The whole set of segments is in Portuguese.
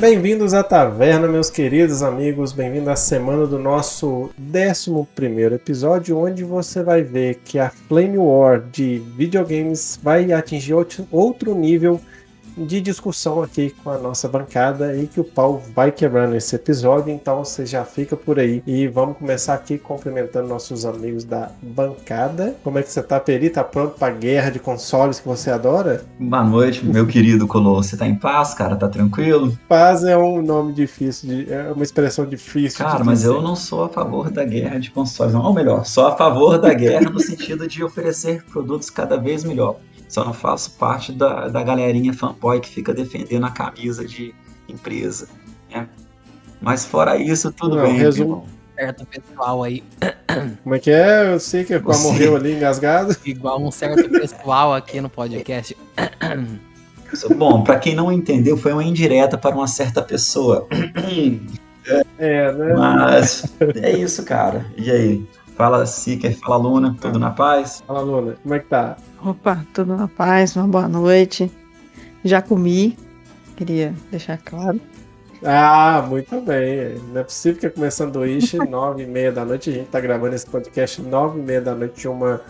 Bem-vindos à taverna, meus queridos amigos. Bem-vindo à semana do nosso 11 episódio, onde você vai ver que a Flame War de videogames vai atingir outro nível de discussão aqui com a nossa bancada e que o pau vai quebrando esse episódio, então você já fica por aí. E vamos começar aqui cumprimentando nossos amigos da bancada. Como é que você tá, Peri? Tá pronto pra guerra de consoles que você adora? Boa noite, meu querido Colosso. Você tá em paz, cara? Tá tranquilo? Paz é um nome difícil, de, é uma expressão difícil. Cara, mas dizer. eu não sou a favor da guerra de consoles, não. Ou melhor, sou a favor da guerra no sentido de oferecer produtos cada vez melhor. Só não faço parte da, da galerinha fanboy que fica defendendo a camisa de empresa. Né? Mas fora isso, tudo não, bem. Resumo. Certo pessoal aí. Como é que é? Eu sei que Você... morreu ali engasgado. Igual um certo pessoal aqui no podcast. Bom, para quem não entendeu, foi uma indireta para uma certa pessoa. É, né? Mas é isso, cara. E aí? Fala Siker, fala Luna, tudo na paz? Fala Luna, como é que tá? Opa, tudo na paz, uma boa noite. Já comi, queria deixar claro. Ah, muito bem. Não é possível que é começando sanduíche nove e meia da noite. A gente tá gravando esse podcast nove e meia da noite de uma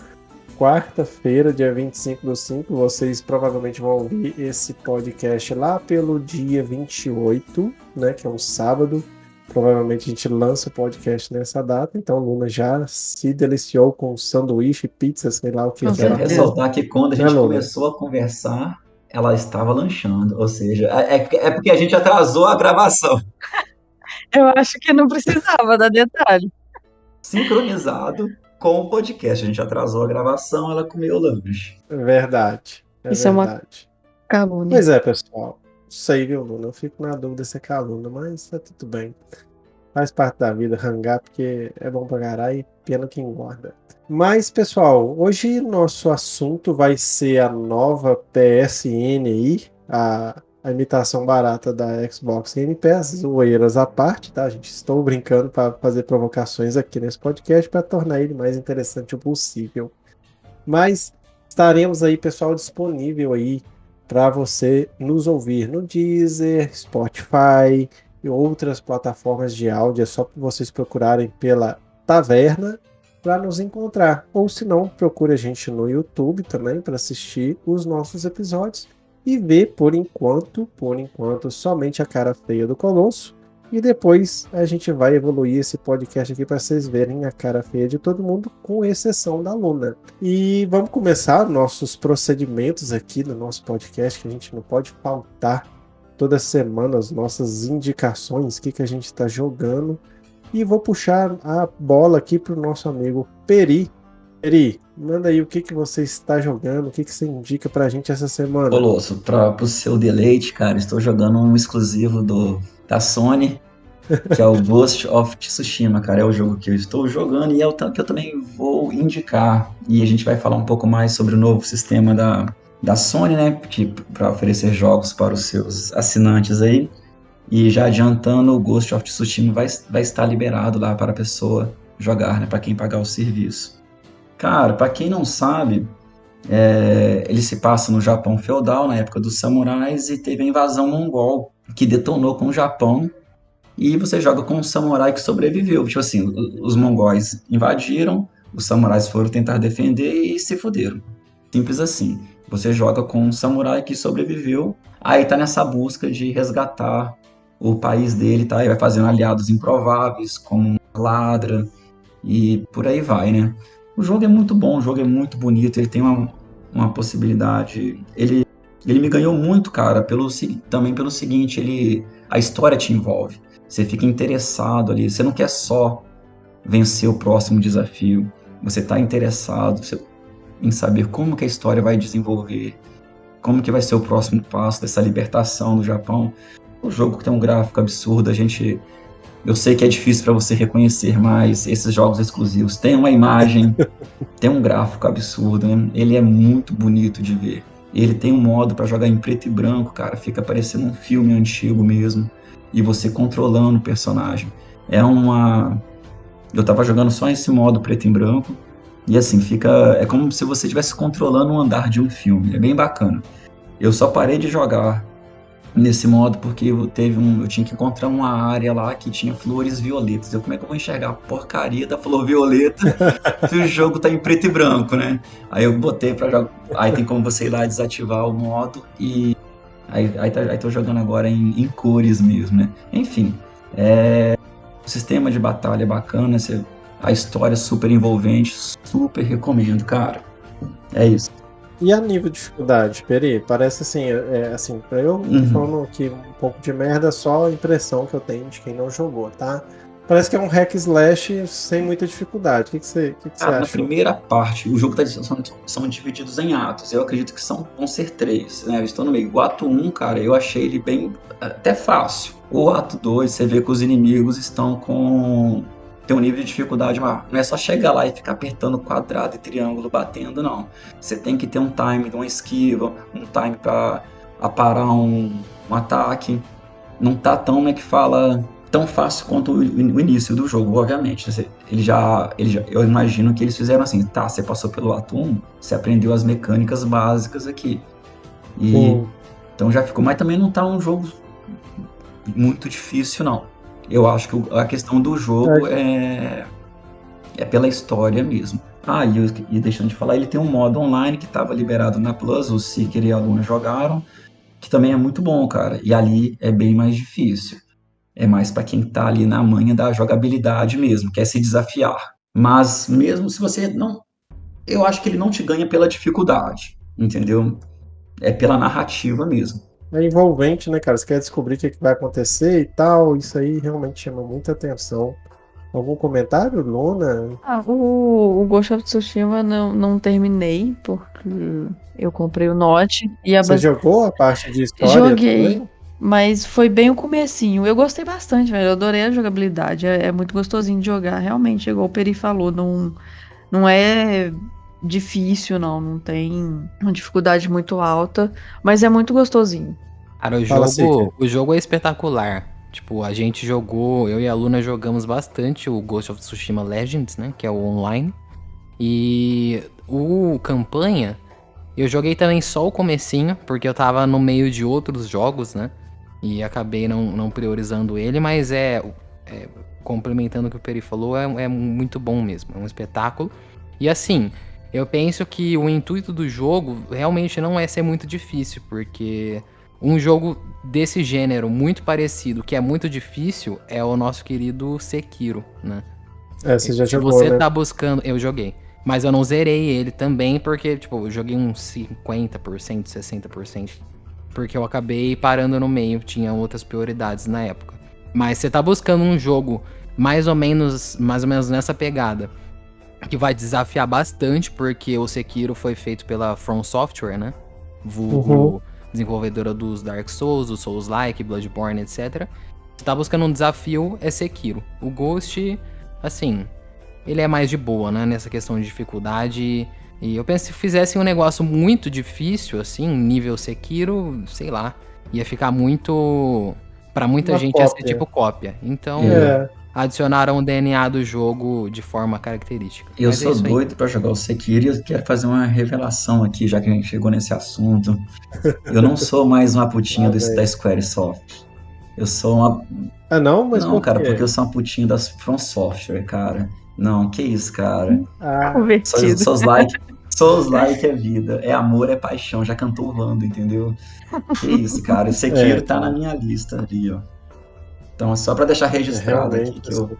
quarta-feira, dia 25 do 5. Vocês provavelmente vão ouvir esse podcast lá pelo dia 28, né? Que é um sábado. Provavelmente a gente lança o podcast nessa data, então Luna já se deliciou com sanduíche, pizza, sei lá o que. Eu quero ressaltar que quando a gente é, começou a conversar, ela estava lanchando, ou seja, é, é, é porque a gente atrasou a gravação. Eu acho que não precisava dar detalhe. Sincronizado com o podcast, a gente atrasou a gravação, ela comeu o lanche. Verdade. É Isso verdade. é uma calúnia. Pois é, pessoal sei, viu, Luna? Eu fico na dúvida se é calúnia, mas tá tudo bem. Faz parte da vida rangar, porque é bom pra caralho e pena que engorda. Mas, pessoal, hoje nosso assunto vai ser a nova PSN aí, a, a imitação barata da Xbox Game Pass, zoeiras à parte, tá, gente? Estou brincando para fazer provocações aqui nesse podcast para tornar ele mais interessante o possível. Mas estaremos aí, pessoal, disponível aí para você nos ouvir no Deezer, Spotify e outras plataformas de áudio. É só vocês procurarem pela Taverna para nos encontrar. Ou se não, procure a gente no YouTube também para assistir os nossos episódios e ver por enquanto, por enquanto, somente a cara feia do Colosso e depois a gente vai evoluir esse podcast aqui para vocês verem a cara feia de todo mundo, com exceção da Luna. E vamos começar nossos procedimentos aqui no nosso podcast, que a gente não pode faltar toda semana as nossas indicações, o que, que a gente está jogando. E vou puxar a bola aqui para o nosso amigo Peri. Peri, manda aí o que, que você está jogando, o que, que você indica para a gente essa semana. Colosso, para o seu deleite, cara, estou jogando um exclusivo do da Sony, que é o Ghost of Tsushima, cara. É o jogo que eu estou jogando e é o que eu também vou indicar. E a gente vai falar um pouco mais sobre o novo sistema da, da Sony, né? Para oferecer jogos para os seus assinantes aí. E já adiantando, o Ghost of Tsushima vai, vai estar liberado lá para a pessoa jogar, né? Para quem pagar o serviço. Cara, para quem não sabe, é, ele se passa no Japão feudal, na época dos samurais, e teve a invasão mongol que detonou com o Japão e você joga com um samurai que sobreviveu. Tipo assim, os mongóis invadiram, os samurais foram tentar defender e se fuderam. Simples assim. Você joga com um samurai que sobreviveu, aí tá nessa busca de resgatar o país dele, tá? E vai fazendo aliados improváveis, como ladra, e por aí vai, né? O jogo é muito bom, o jogo é muito bonito, ele tem uma, uma possibilidade. Ele ele me ganhou muito, cara, pelo, também pelo seguinte, ele a história te envolve. Você fica interessado ali, você não quer só vencer o próximo desafio, você está interessado em saber como que a história vai desenvolver, como que vai ser o próximo passo dessa libertação do Japão. O jogo tem um gráfico absurdo, a gente eu sei que é difícil para você reconhecer, mas esses jogos exclusivos têm uma imagem, tem um gráfico absurdo, né? ele é muito bonito de ver. Ele tem um modo para jogar em preto e branco, cara, fica parecendo um filme antigo mesmo. E você controlando o personagem. É uma. Eu tava jogando só esse modo preto e branco. E assim, fica. É como se você estivesse controlando o andar de um filme. É bem bacana. Eu só parei de jogar nesse modo porque eu teve um, eu tinha que encontrar uma área lá que tinha flores violetas. Eu como é que eu vou enxergar a porcaria da flor violeta se o jogo tá em preto e branco, né? Aí eu botei para jogar, aí tem como você ir lá desativar o modo e aí, aí, tá, aí tô jogando agora em, em cores mesmo, né? Enfim, é, o sistema de batalha é bacana, você, a história é super envolvente, super recomendo, cara. É isso. E a nível de dificuldade, Peri, parece assim, é, assim, pra eu Uhum. falando aqui um pouco de merda, só a impressão que eu tenho de quem não jogou, tá? Parece que é um hack slash sem muita dificuldade. O que, que você, que que você Ah, na acha? primeira parte, o jogo tá, são, são divididos em atos. Eu acredito que são, vão ser três, né? Eu estou no meio. O ato 1, cara, eu achei ele bem até fácil. O ato 2, você vê que os inimigos estão com. Tem um nível de dificuldade maior. Não é só chegar lá e ficar apertando quadrado e triângulo batendo, não. Você tem que ter um time de uma esquiva, um time para aparar um, um ataque. Não tá tão, como é que fala, tão fácil quanto o, o início do jogo, obviamente. Você- Ele já, ele já, eu imagino que eles fizeram assim, tá, você passou pelo ato 1, você aprendeu as mecânicas básicas aqui. E então já ficou, mas também não tá um jogo muito difícil, não. Eu acho que a questão do jogo é, é pela história mesmo. Ah, e, eu- e deixando de falar, ele tem um modo online que estava liberado na Plus, o Seeker e a Luna jogaram, que também é muito bom, cara. E ali é bem mais difícil. É mais para quem tá ali na manha da jogabilidade mesmo, quer se desafiar. Mas mesmo se você não. Eu acho que ele não te ganha pela dificuldade, entendeu? É pela narrativa mesmo. É envolvente, né, cara? Você quer descobrir o que, que vai acontecer e tal. Isso aí realmente chama muita atenção. Algum comentário, Luna? Ah, o, o Ghost of Tsushima não, não terminei, porque eu comprei o Note e a Você base- jogou a parte de história? Joguei. também? Mas foi bem o comecinho. Eu gostei bastante, velho. Eu adorei a jogabilidade. É, é muito gostosinho de jogar. Realmente, igual o Peri falou, não, não é difícil, não. Não tem uma dificuldade muito alta. Mas é muito gostosinho. Cara, o Fala, jogo, Seeker. o jogo é espetacular. Tipo, a gente jogou, eu e a Luna jogamos bastante o Ghost of Tsushima Legends, né? Que é o online. E o campanha, eu joguei também só o comecinho, porque eu tava no meio de outros jogos, né? E acabei não, não priorizando ele, mas é, é, complementando o que o Peri falou, é, é muito bom mesmo, é um espetáculo. E assim, eu penso que o intuito do jogo realmente não é ser muito difícil, porque um jogo desse gênero muito parecido, que é muito difícil, é o nosso querido Sekiro, né? É, você já Se jogou, você né? tá buscando, eu joguei. Mas eu não zerei ele também, porque, tipo, eu joguei uns 50%, 60%. Porque eu acabei parando no meio, tinha outras prioridades na época. Mas você tá buscando um jogo mais ou menos, mais ou menos nessa pegada. Que vai desafiar bastante, porque o Sekiro foi feito pela From Software, né? Vulgo Uhum. desenvolvedora dos Dark Souls, do Souls-like, Bloodborne, etc. Você tá buscando um desafio, é Sekiro. O Ghost, assim, ele é mais de boa, né? Nessa questão de dificuldade. E eu penso que se fizessem um negócio muito difícil, assim, nível Sekiro, sei lá, ia ficar muito. Pra muita Uma gente ia ser tipo cópia. Então, É, adicionaram o DNA do jogo de forma característica. Eu Mas é sou aí. doido pra jogar o Sekiro e eu quero fazer uma revelação aqui, já que a gente chegou nesse assunto. Eu não sou mais uma putinha Lá do, da Squaresoft. Eu sou uma. Ah, não? Mas não, por cara, porque eu sou uma putinha das From Software, cara. Não, que isso, cara. Ah, Convertido. sou like. Sou like é vida. É amor, é paixão. Já cantou o Wanda, entendeu? Que isso, cara. O Sekiro É, tá na minha lista ali, ó. Então, é só pra deixar registrado aqui realmente. que eu,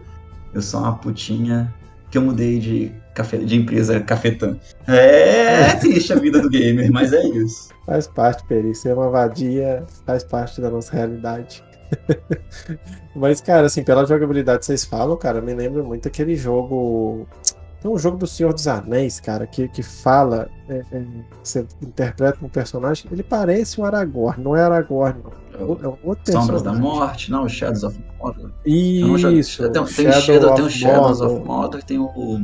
eu sou uma putinha que eu mudei de, cafe, de empresa cafetã. É triste a vida do gamer, mas é isso. Faz parte, Peri. Ser uma vadia faz parte da nossa realidade. Mas, cara, assim, pela jogabilidade que vocês falam, cara, me lembra muito aquele jogo. Tem um jogo do Senhor dos Anéis, cara, que, que fala. é, é, você interpreta um personagem. Ele parece o Aragorn, não é Aragorn, não. É um outro Sombras da personagem. Morte, não, Shadows of Mordor. Eu não Isso, tem, tem, Shadow Shadow, tem o Shadows Mordor. of Mordor tem o.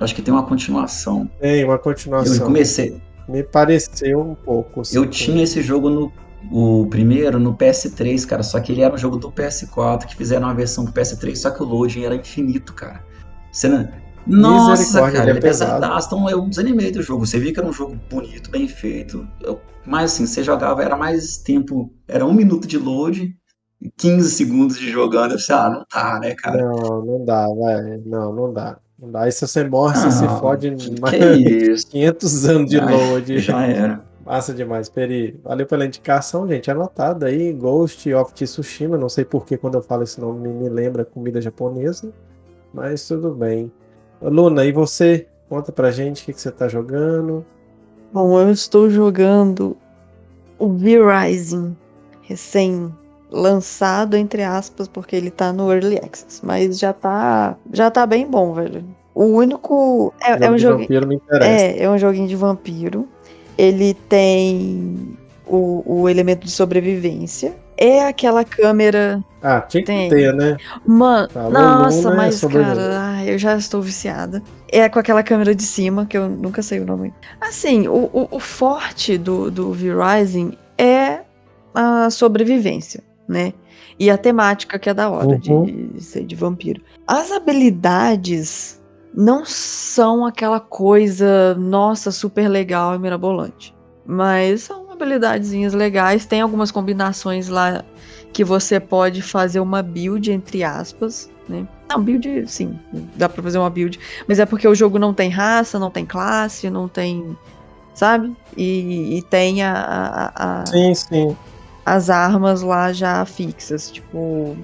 Acho que tem uma continuação. Tem uma Eu continuação. comecei. Me pareceu um pouco. assim, Eu tinha esse jogo no. O primeiro no PS3, cara, só que ele era um jogo do PS4, que fizeram uma versão do PS3, só que o loading era infinito, cara. Você não- Nossa, cara, ele é é pesadaço. Então eu desanimei do jogo. Você via que era um jogo bonito, bem feito. Eu- mas assim, você jogava, era mais tempo. Era um minuto de load, 15 segundos de jogando. Eu pensei, ah, não tá, né, cara? Não, não dá, vai. Não, não dá. Não dá. Aí se você morre, você se fode que mais isso. 500 anos de Já- load. Já era. Massa demais, Peri. Valeu pela indicação, gente. Anotado aí, Ghost of Tsushima. Não sei porque quando eu falo esse nome me lembra comida japonesa, mas tudo bem. Luna, e você? Conta pra gente o que, que você tá jogando. Bom, eu estou jogando o V-Rising, recém-lançado, entre aspas, porque ele tá no Early Access, mas já tá, já tá bem bom, velho. O único. É, é um jogo. vampiro me interessa. É, é um joguinho de vampiro. Ele tem o, o elemento de sobrevivência. É aquela câmera. Ah, tinha que Tem. ter, né? Mano, Falou nossa, Luna, é mas cara, ai, eu já estou viciada. É com aquela câmera de cima, que eu nunca sei o nome. Assim, o, o, o forte do, do V-Rising é a sobrevivência, né? E a temática que é da hora Uhum. de ser de vampiro. As habilidades não são aquela coisa, nossa, super legal e mirabolante. Mas são habilidadezinhas legais. Tem algumas combinações lá que você pode fazer uma build, entre aspas, né? Não, build, sim, dá pra fazer uma build. Mas é porque o jogo não tem raça, não tem classe, não tem. Sabe? E, e tem a- a- a, Sim, sim. as armas lá já fixas. Tipo,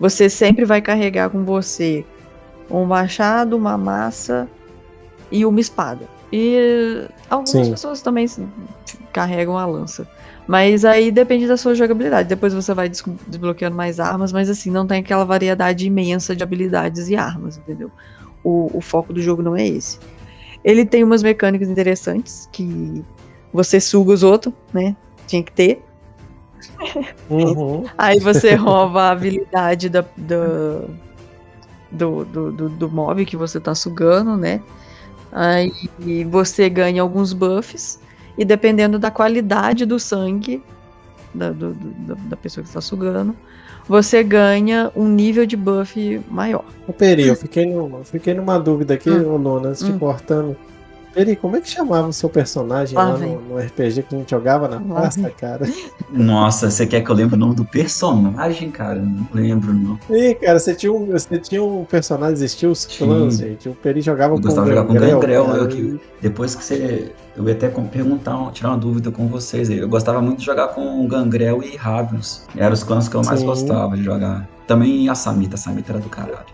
você sempre vai carregar com você um machado, uma massa e uma espada. E algumas Sim. pessoas também carregam a lança. Mas aí depende da sua jogabilidade. Depois você vai des- desbloqueando mais armas, mas assim, não tem aquela variedade imensa de habilidades e armas, entendeu? O, o foco do jogo não é esse. Ele tem umas mecânicas interessantes que você suga os outros, né? Tinha que ter. Uhum. Aí você rouba a habilidade da, da- do, do, do, do mob que você tá sugando, né? Aí você ganha alguns buffs. E dependendo da qualidade do sangue da, do- do- da, pessoa que está sugando, você ganha um nível de buff maior. Peri, eu fiquei, no, eu fiquei numa dúvida aqui, Hum. antes de Hum. cortando. Peri, como é que chamava o seu personagem Lá lá no, no RPG que a gente jogava na Lá pasta, cara? Nossa, você quer que eu lembre o nome do personagem, cara? Não lembro, não. Ih, cara, você tinha um, você tinha um personagem, existia os clãs, gente. O Peri jogava Eu com gostava de jogar com Gangrel, Gangrel, cara, eu que- Depois que você. Eu ia até perguntar, tirar uma dúvida com vocês aí. Eu gostava muito de jogar com Gangrel e Ravius. Eram os clãs que eu mais Sim. gostava de jogar. Também a Samita, a Samita era do caralho.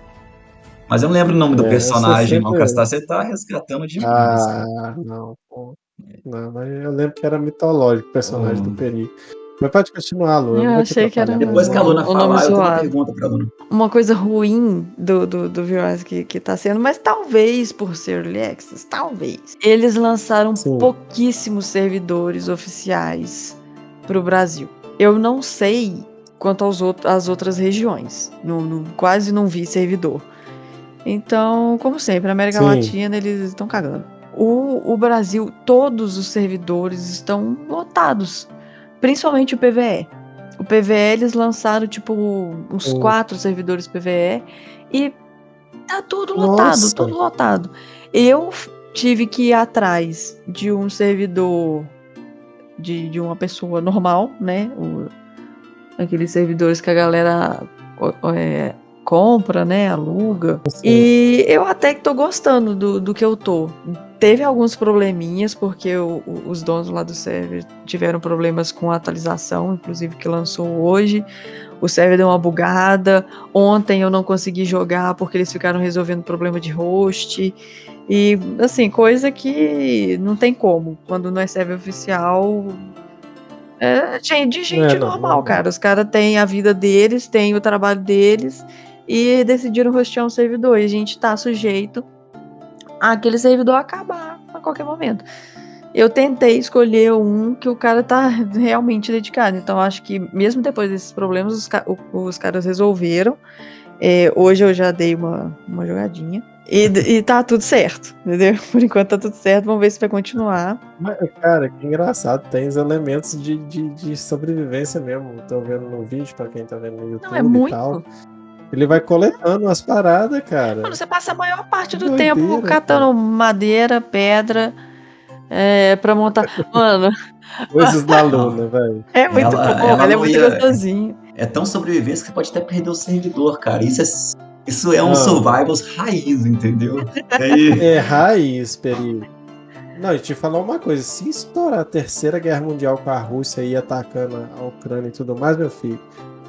Mas eu não lembro o nome do É, personagem, não, sempre- Castar. Você tá resgatando demais. cara. Ah, não, pô. Não, mas eu lembro que era mitológico o personagem Oh. do Peri. Mas pode continuar, Luna. Eu te achei que era. Depois que a Luna falar, eu tenho uma pergunta pra Luna. Uma coisa ruim do, do, do V-Rise que, que tá sendo, mas talvez por ser Early Access, talvez. Eles lançaram Sim. pouquíssimos servidores oficiais pro Brasil. Eu não sei quanto aos às outras regiões. Não- não- quase não vi servidor. Então, como sempre, na América Sim. Latina eles estão cagando. O, o Brasil, todos os servidores estão lotados. Principalmente o PVE. O PVE eles lançaram, tipo, uns Sim. quatro servidores PVE e tá tudo lotado, Nossa. tudo lotado. Eu tive que ir atrás de um servidor de, de uma pessoa normal, né? O- aqueles servidores que a galera é, compra, né? Aluga. Sim. E eu até que tô gostando do, do que eu tô. Teve alguns probleminhas, porque o- o- os donos lá do server tiveram problemas com a atualização, inclusive que lançou hoje. O server deu uma bugada. Ontem eu não consegui jogar porque eles ficaram resolvendo problema de host. E, assim, coisa que não tem como. Quando não é server oficial. É de de gente É, não, normal, não. cara. Os caras têm a vida deles, têm o trabalho deles e decidiram hostear um servidor. E a gente tá sujeito àquele servidor acabar a qualquer momento. Eu tentei escolher um que o cara tá realmente dedicado. Então, acho que mesmo depois desses problemas, os, ca- os caras resolveram. É, hoje eu já dei uma, uma jogadinha. E, e tá tudo certo, entendeu? Por enquanto tá tudo certo. Vamos ver se vai continuar. Cara, que engraçado. Tem os elementos de, de, de sobrevivência mesmo. Tô vendo no vídeo, pra quem tá vendo no YouTube Não, é e muito. tal. Ele vai coletando as paradas, cara. Mano, você passa a maior parte do Doideira, tempo catando madeira, pedra, é, pra montar. Mano, Coisas da Luna, velho. é muito Ela- bom, ela ele é muito ia- gostosinho. É tão sobrevivência que você pode até perder o servidor, cara. Isso é, isso é um Não. survivals raiz, entendeu? Aí, É raiz, Peri. Não, e te falar uma coisa: se estourar a terceira guerra mundial com a Rússia aí atacando a Ucrânia e tudo mais, meu filho,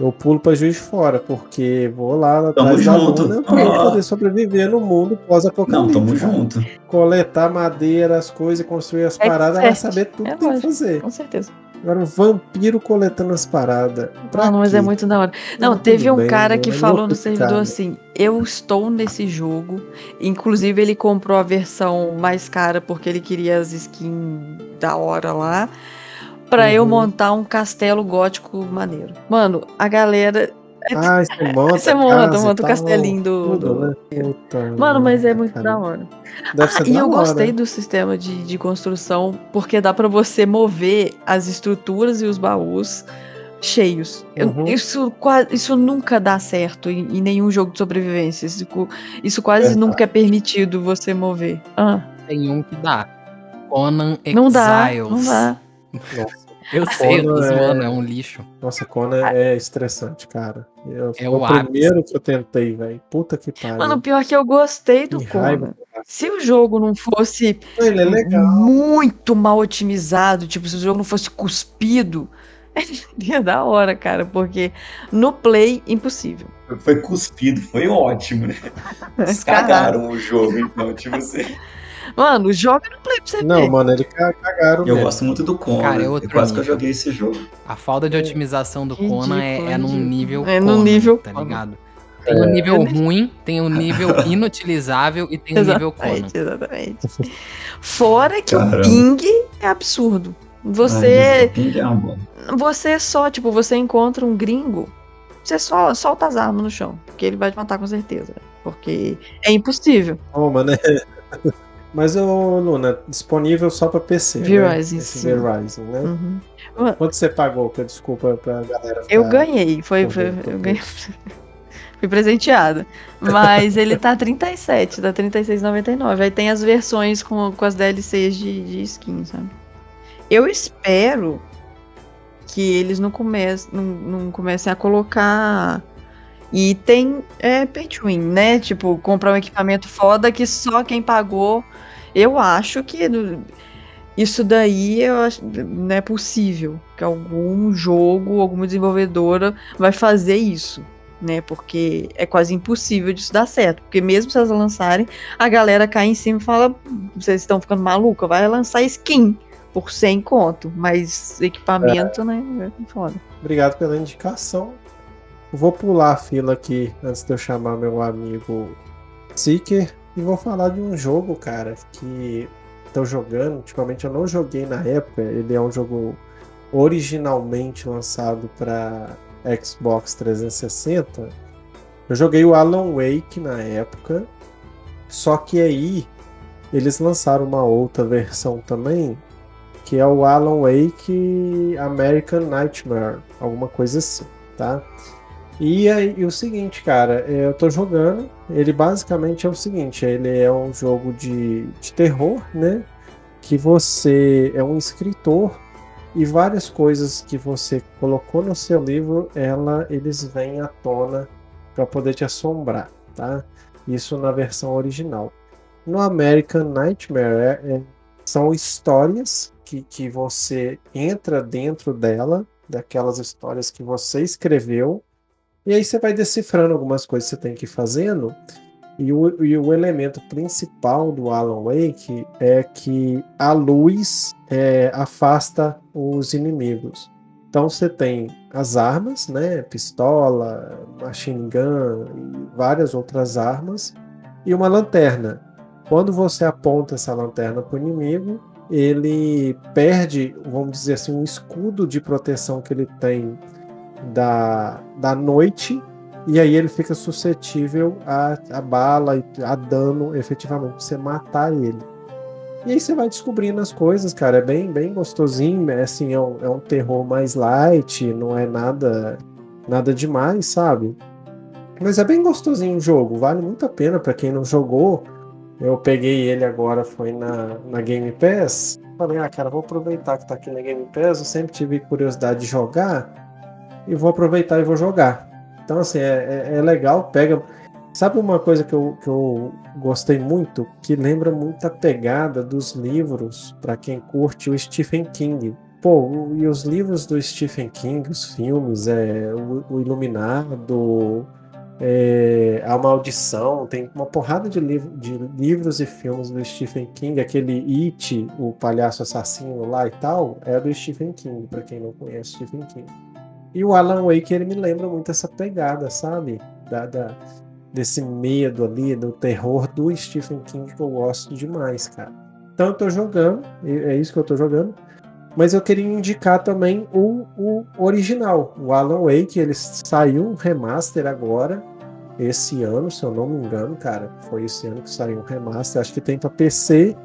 eu pulo pra juiz de fora, porque vou lá atrás da junto. Luna pra eu Ah. poder sobreviver no mundo não, pós-apocalipse. tamo cara. junto. Coletar madeira, as coisas, construir as É paradas, vai saber tudo É que tem que fazer. Com certeza. Agora, um vampiro coletando as paradas. Pra Mano, mas é quê? muito da hora. Não, tudo teve um bem, cara né? que É falou no servidor cara. assim: Eu estou nesse jogo. Inclusive, ele comprou a versão mais cara porque ele queria as skins da hora lá. Pra eu Uhum. montar um castelo gótico maneiro. Mano, a galera. Ah, você monta. Você monta, casa monta o tal, castelinho do- tudo, do- né? Puta Mano, mas é muito cara. da hora. Deve Ah, e eu hora. gostei do sistema de, de construção, porque dá pra você mover as estruturas e os baús cheios. Eu- Uhum. isso, isso nunca dá certo em, em nenhum jogo de sobrevivência. Isso, isso quase Verdade. nunca é permitido você mover. Ah, Tem um que dá. Conan Exiles. não dá, não dá. Nossa, Eu sei, eu tô é- zoando, é um lixo. nossa, Conan é estressante, cara. Eu, É o o primeiro que eu tentei, velho. Puta que pariu. Mano, pior que eu gostei do. Conan. Se o jogo não fosse Ele é legal. muito mal otimizado, tipo, se o jogo não fosse cuspido, seria da hora, cara, porque no play, impossível. Foi cuspido, foi ótimo, né? Eles Caralho. cagaram o jogo, então, tipo assim. Mano, joga no play pra você Não, ver. mano, ele ca- cagaram Eu mesmo. gosto muito do Conan. Cara, é outro quase que eu nível. joguei esse jogo. A falta de otimização do Ridículo, Conan é, é num nível. É num nível Tá ligado? Tem o nível Eu- ruim, tem o nível inutilizável e tem o nível Conan. Exatamente, exatamente. Fora que Caramba. o ping é absurdo. Ai, Você, Ping é você só, tipo, você encontra um gringo, você só solta as armas no chão, que ele vai te matar com certeza. Porque é impossível. Toma, né? Mas, ô, Luna, disponível só pra PC, Verizon, né? Esse sim. Verizon, né? Uhum. Quanto você pagou? Que desculpa pra galera Eu ganhei, foi, foi- eu ganhei. Fui presenteada. Mas ele tá 37, tá 36,99. Aí tem as versões com, com as DLCs de, de skin, sabe? Eu espero que eles não, comece, não, não comecem a colocar item é, pay to win, né? Tipo, comprar um equipamento foda que só quem pagou. Eu acho que isso daí eu acho, não é possível que algum jogo, alguma desenvolvedora vai fazer isso, né? Porque é quase impossível disso dar certo. Porque mesmo se elas lançarem, a galera cai em cima e fala: vocês estão ficando maluca, vai lançar skin por 100 conto, mas equipamento, né? É foda. Obrigado pela indicação. Vou pular a fila aqui antes de eu chamar meu amigo Seeker e vou falar de um jogo, cara, que tô jogando. Ultimamente eu não joguei na época. Ele é um jogo originalmente lançado para Xbox 360. Eu joguei o Alan Wake na época. Só que aí eles lançaram uma outra versão também, que é o Alan Wake American Nightmare, alguma coisa assim, tá? E aí, e o seguinte, cara, é, eu tô jogando, ele basicamente é o seguinte, ele é um jogo de, de terror, né? Que você é um escritor e várias coisas que você colocou no seu livro, ela, eles vêm à tona para poder te assombrar, tá? Isso na versão original. No American Nightmare é- é- são histórias que, que você entra dentro dela, daquelas histórias que você escreveu, e aí você vai decifrando algumas coisas que você tem que ir fazendo. E o, e o elemento principal do Alan Wake é que a luz é, afasta os inimigos. Então você tem as armas, né? Pistola, machine gun e várias outras armas, e uma lanterna. Quando você aponta essa lanterna para o inimigo, ele perde, vamos dizer assim, um escudo de proteção que ele tem da, da noite, e aí ele fica suscetível a, a bala e a dano efetivamente você matar ele. E aí você vai descobrindo as coisas, cara. É bem, bem gostosinho. É assim, é um, é um terror mais light, não é nada nada demais, sabe? Mas é bem gostosinho o jogo, vale muito a pena para quem não jogou. Eu peguei ele agora, foi na, na Game Pass. Falei, ah, cara, vou aproveitar que tá aqui na Game Pass. Eu sempre tive curiosidade de jogar e vou aproveitar e vou jogar. Então, assim, é, é, é legal, pega. Sabe uma coisa que eu, que eu gostei muito? Que lembra muito a pegada dos livros, para quem curte o Stephen King. Pô, e os livros do Stephen King, os filmes, é, o, o Iluminado, é, A Maldição, tem uma porrada de, livro, de livros e filmes do Stephen King, aquele It, o palhaço assassino lá e tal, é do Stephen King, para quem não conhece Stephen King. E o Alan Wake, ele me lembra muito essa pegada, sabe? Da, da, desse medo ali, do terror do Stephen King que eu gosto demais, cara. Então eu tô jogando, é isso que eu tô jogando. Mas eu queria indicar também o, o original, o Alan Wake. Ele saiu um remaster agora, esse ano, se eu não me engano, cara. Foi esse ano que saiu um remaster. Acho que tem para PC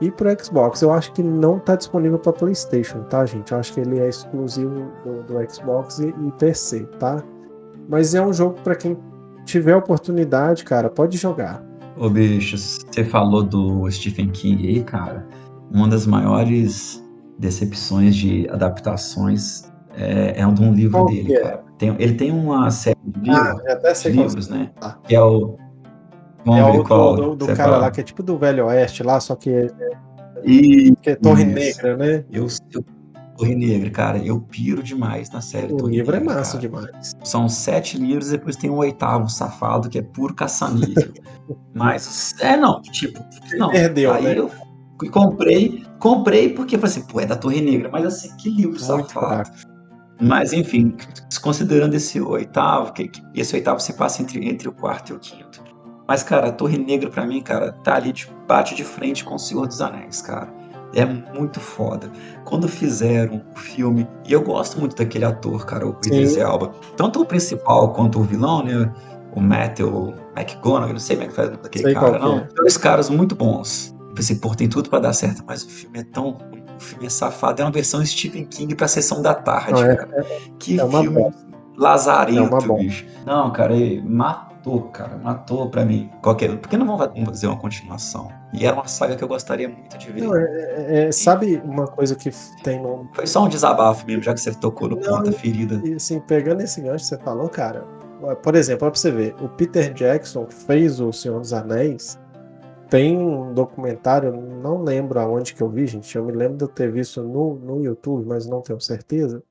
e para Xbox. Eu acho que não está disponível para PlayStation, tá, gente? Eu acho que ele é exclusivo do, do Xbox e, e, PC, tá? Mas é um jogo para quem tiver oportunidade, cara, pode jogar. Ô, bicho, você falou do Stephen King aí, cara. Uma das maiores decepções de adaptações é, é um de um livro Qual dele, é? cara. Tem, ele tem uma série de ah, livros, sei livros né? Ah. Que é o. é o do, do, do cara fala? lá que é tipo do Velho Oeste lá, só que. E, que é Torre isso. Negra, né? Eu, eu, Torre Negra, cara, eu piro demais na série. O Torre livro Negra, é massa cara. demais. São sete livros e depois tem um oitavo safado que é puro caça-nível. Mas, é, não, tipo, não. Perdeu, Aí né? eu comprei, comprei porque falei assim, pô, é da Torre Negra, mas assim, que livro Muito safado. Mas, enfim, considerando esse oitavo, que, que esse oitavo se passa entre, entre o quarto e o quinto. Mas, cara, a Torre Negra, pra mim, cara, tá ali, de, bate de frente com o Senhor dos Anéis, cara. É muito foda. Quando fizeram o filme, e eu gosto muito daquele ator, cara, o Idris Elba. Tanto o principal quanto o vilão, né? O Matthew McGonagall, não sei como é que faz daquele Sei cara, não. é. Dois caras muito bons. Eu pensei, pô, tem tudo pra dar certo, mas o filme é tão o filme é safado. É uma versão Stephen King pra sessão da tarde, é- cara. que é filme bosta. lazarento, É bicho. Não, cara, ele matou, cara, matou pra mim. Qualquer... Por que não vão fazer uma continuação? E era uma saga que eu gostaria muito de ver. Não, é- é- é- sabe uma coisa que tem no. Foi só um desabafo mesmo, já que você tocou no ponto da ferida. E assim, pegando esse gancho que você falou, cara. Por exemplo, olha pra você ver, o Peter Jackson, que fez O Senhor dos Anéis, tem um documentário, não lembro aonde que eu vi, gente. Eu me lembro de eu ter visto no, no YouTube, mas não tenho certeza.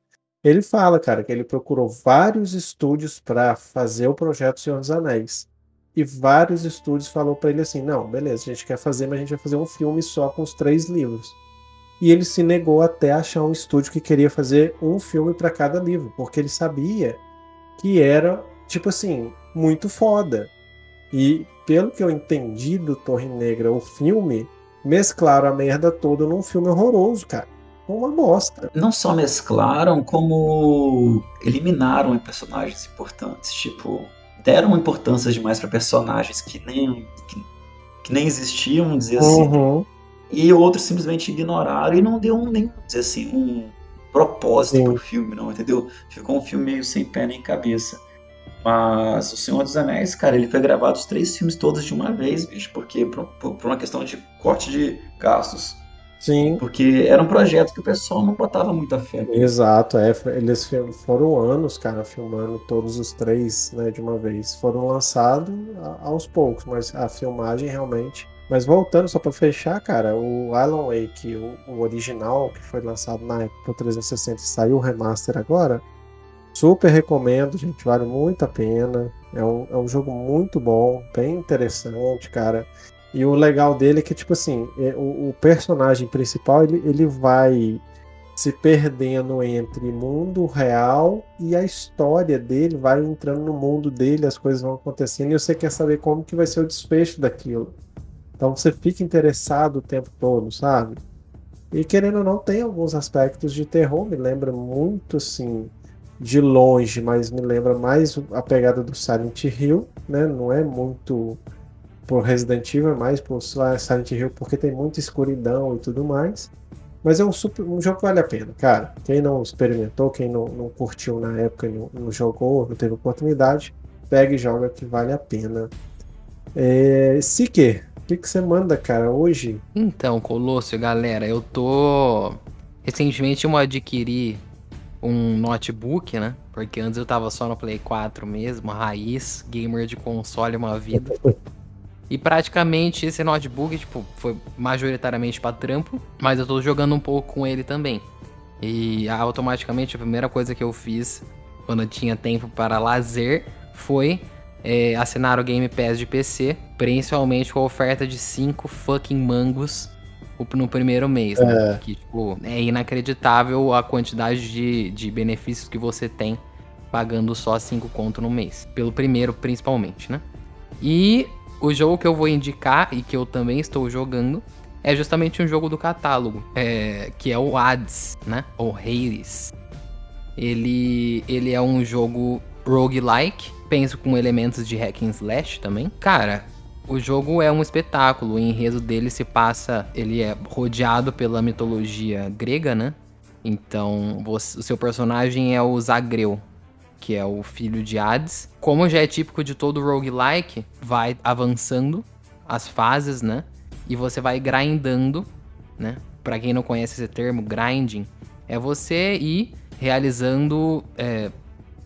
Ele fala, cara, que ele procurou vários estúdios para fazer o projeto Senhor dos Anéis. E vários estúdios falou para ele assim: não, beleza, a gente quer fazer, mas a gente vai fazer um filme só com os três livros. E ele se negou até achar um estúdio que queria fazer um filme para cada livro, porque ele sabia que era, tipo assim, muito foda. E pelo que eu entendi do Torre Negra, o filme, mesclaram a merda toda num filme horroroso, cara. Uma bosta. Não só mesclaram, como eliminaram personagens importantes. Tipo, deram importância demais pra personagens que nem, que, que nem existiam, dizer assim. Uhum. E outros simplesmente ignoraram e não deu um, nem, dizer assim, um propósito Sim. pro filme, não, entendeu? Ficou um filme meio sem pé nem cabeça. Mas O Senhor dos Anéis, cara, ele foi gravado os três filmes todos de uma vez, bicho, porque por, por- por uma questão de corte de gastos. Sim, Porque era um projeto que o pessoal não botava muita fé. exato. É, eles foram anos, cara, filmando todos os três, né, de uma vez. Foram lançados aos poucos, mas a filmagem realmente. Mas voltando só pra fechar, cara, o Alan Wake, o, o original, que foi lançado na época pro 360 e saiu o remaster agora, super recomendo, gente, vale muito a pena. É um, é um jogo muito bom, bem interessante, cara. E o legal dele é que, tipo assim, é, o, o personagem principal, ele, ele vai se perdendo entre mundo real e a história dele vai entrando no mundo dele, as coisas vão acontecendo e você quer saber como que vai ser o desfecho daquilo. Então você fica interessado o tempo todo, sabe? E querendo ou não, tem alguns aspectos de terror, me lembra muito assim, de longe, mas me lembra mais a pegada do Silent Hill, né? Não é muito por Resident Evil, é mais por Silent Hill porque tem muita escuridão e tudo mais. Mas é um, super, um jogo que vale a pena, cara. Quem não experimentou, quem não, não curtiu na época, não, não jogou, não teve oportunidade, pega e joga que vale a pena. É, Seeker, o que, que você manda, cara, hoje? Então, Colosso, galera, eu tô. Recentemente eu adquiri um notebook, né? Porque antes eu tava só no Play 4 mesmo, raiz, gamer de console uma vida. E praticamente esse notebook, tipo, foi majoritariamente para trampo, mas eu tô jogando um pouco com ele também. E automaticamente a primeira coisa que eu fiz quando eu tinha tempo para lazer foi é, assinar o Game Pass de PC, principalmente com a oferta de 5 fucking mangos no primeiro mês, né? É. Que, tipo, é inacreditável a quantidade de, de benefícios que você tem pagando só 5 conto no mês. Pelo primeiro, principalmente, né? E o jogo que eu vou indicar e que eu também estou jogando é justamente um jogo do catálogo, é, que é o Hades, né? Ou Hades. Ele, ele é um jogo roguelike, penso com elementos de hack and slash também. Cara, o jogo é um espetáculo, o enredo dele se passa, ele é rodeado pela mitologia grega, né? Então, você, o seu personagem é o Zagreu, que é o filho de Hades. Como já é típico de todo roguelike, vai avançando as fases, né? E você vai grindando, né? Pra quem não conhece esse termo, grinding, é você ir realizando é,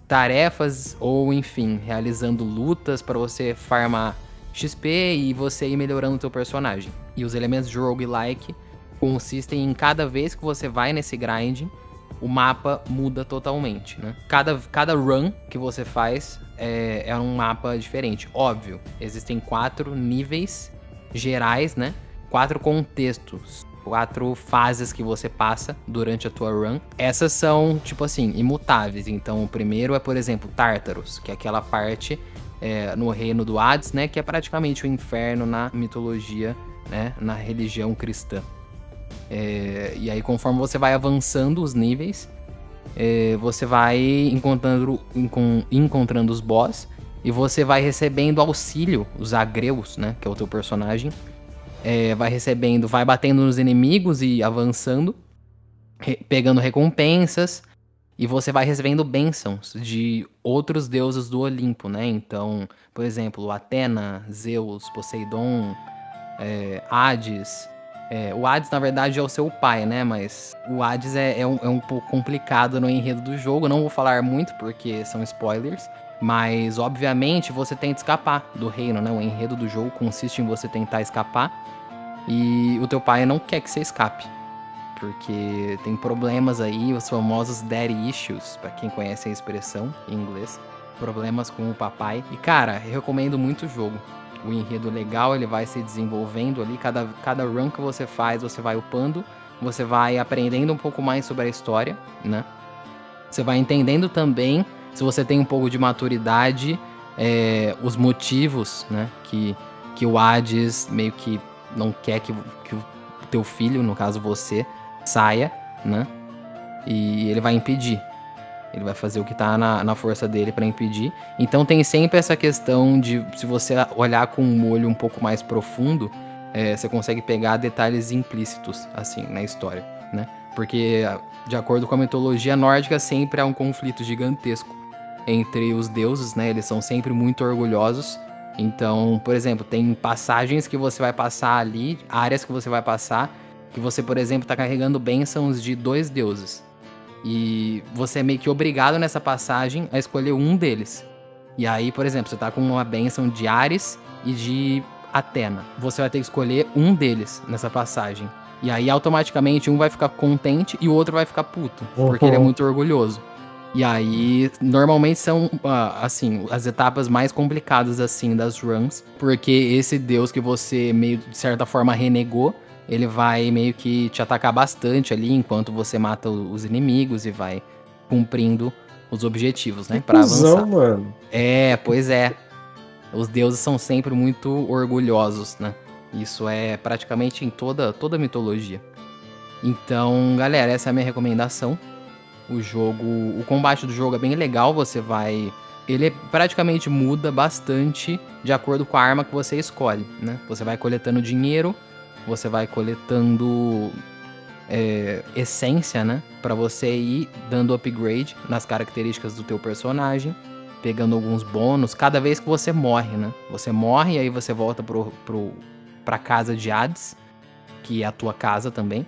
tarefas ou, enfim, realizando lutas para você farmar XP e você ir melhorando o seu personagem. E os elementos de roguelike consistem em cada vez que você vai nesse grinding, o mapa muda totalmente, né? Cada, cada run que você faz é, é um mapa diferente. Óbvio, existem quatro níveis gerais, né? Quatro contextos, quatro fases que você passa durante a tua run. Essas são, tipo assim, imutáveis. Então, o primeiro é, por exemplo, Tártaros, que é aquela parte é, no reino do Hades, né? Que é praticamente o inferno na mitologia, né? Na religião cristã. É, e aí, conforme você vai avançando os níveis, é, você vai encontrando, encontrando os boss e você vai recebendo auxílio, os agreus, né? Que é o teu personagem. É, vai recebendo, vai batendo nos inimigos e avançando, re pegando recompensas. E você vai recebendo bênçãos de outros deuses do Olimpo, né? Então, por exemplo, Atena, Zeus, Poseidon, é, Hades, é, o Hades, na verdade, é o seu pai, né? Mas o Hades é, é, um, é um pouco complicado no enredo do jogo. Não vou falar muito porque são spoilers. Mas, obviamente, você tenta escapar do reino, né? O enredo do jogo consiste em você tentar escapar. E o teu pai não quer que você escape. Porque tem problemas aí, os famosos daddy issues, para quem conhece a expressão em inglês. Problemas com o papai. E, cara, eu recomendo muito o jogo o enredo legal, ele vai se desenvolvendo ali. Cada, cada run que você faz, você vai upando, você vai aprendendo um pouco mais sobre a história, né? Você vai entendendo também, se você tem um pouco de maturidade, é, os motivos, né? Que, que o Hades meio que não quer que, que o teu filho, no caso você, saia, né? E ele vai impedir. Ele vai fazer o que tá na, na força dele para impedir. Então tem sempre essa questão de se você olhar com um olho um pouco mais profundo, é, você consegue pegar detalhes implícitos, assim, na história, né? Porque, de acordo com a mitologia nórdica, sempre há um conflito gigantesco entre os deuses, né? Eles são sempre muito orgulhosos. Então, por exemplo, tem passagens que você vai passar ali, áreas que você vai passar, que você, por exemplo, está carregando bênçãos de dois deuses. E você é meio que obrigado nessa passagem a escolher um deles. E aí, por exemplo, você tá com uma benção de Ares e de Atena. Você vai ter que escolher um deles nessa passagem. E aí, automaticamente, um vai ficar contente e o outro vai ficar puto. Uhum. Porque ele é muito orgulhoso. E aí, normalmente são, ah, assim, as etapas mais complicadas, assim, das runs. Porque esse deus que você, meio de certa forma, renegou, ele vai meio que te atacar bastante ali enquanto você mata os inimigos e vai cumprindo os objetivos, né? Pra avançar. mano. É, pois é. Os deuses são sempre muito orgulhosos, né? Isso é praticamente em toda, toda a mitologia. Então, galera, essa é a minha recomendação. O jogo, o combate do jogo é bem legal, você vai ele praticamente muda bastante de acordo com a arma que você escolhe, né? Você vai coletando dinheiro você vai coletando é, essência, né? Para você ir dando upgrade nas características do teu personagem. pegando alguns bônus cada vez que você morre, né? Você morre e aí você volta pro, pro, pra casa de Hades, que é a tua casa também.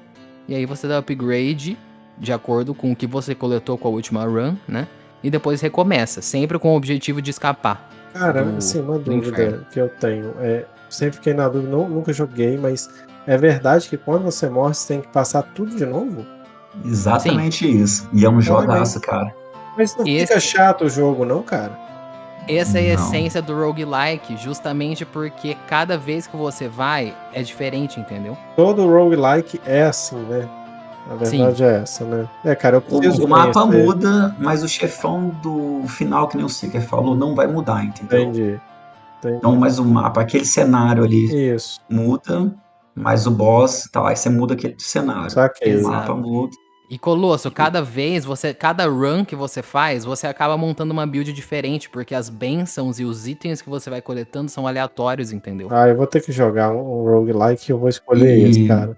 E aí você dá upgrade de acordo com o que você coletou com a última run, né? E depois recomeça, sempre com o objetivo de escapar. Cara, do- assim, uma dúvida que eu tenho. É, sempre fiquei na dúvida, não- nunca joguei, mas é verdade que quando você morre, você tem que passar tudo de novo? Exatamente isso. E é um jogaço, cara. Mas não Esse- fica chato o jogo, não, cara? Essa é a Não. essência do roguelike, justamente porque cada vez que você vai é diferente, entendeu? Todo roguelike é assim, né? A verdade é essa, né? É, cara, eu O, preciso o mapa conhecer. muda, mas o chefão do final, que nem o Seeker falou, não vai mudar, entendeu? Entendi. Entendi. Então, mas o mapa, aquele cenário ali Isso, muda, mas o boss, tá, aí você muda aquele cenário. saquei. O mapa muda. E Colosso, cada vez, você, cada run que você faz, você acaba montando uma build diferente, porque as bênçãos e os itens que você vai coletando são aleatórios, entendeu? Ah, eu vou ter que jogar um, roguelike e eu vou escolher E- esse, cara.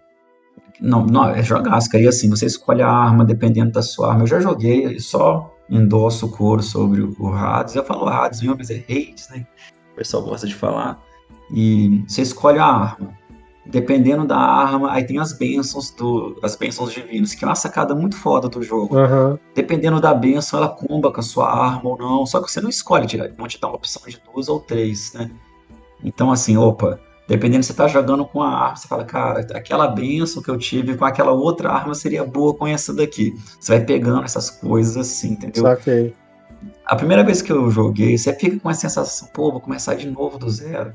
Não, não, é jogaço, cara. E assim, você escolhe a arma dependendo da sua arma. Eu já joguei e só endosso o coro sobre o Hades. Eu falo Hades mas é Hades, né? O pessoal gosta de falar. E você escolhe a arma. Dependendo da arma, aí tem as bênçãos do, as bênçãos divinas, que é uma sacada muito foda do jogo. Aham. Dependendo da bênção, ela comba com a sua arma ou não. Só que você não escolhe, tira- vão te dar uma opção de duas ou três, né? Então, assim, opa, dependendo se você tá jogando com a arma, você fala, cara, aquela bênção que eu tive com aquela outra arma seria boa com essa daqui. Você vai pegando essas coisas assim, entendeu? Saquei. A primeira vez que eu joguei, você fica com a sensação, pô, vou começar de novo do zero.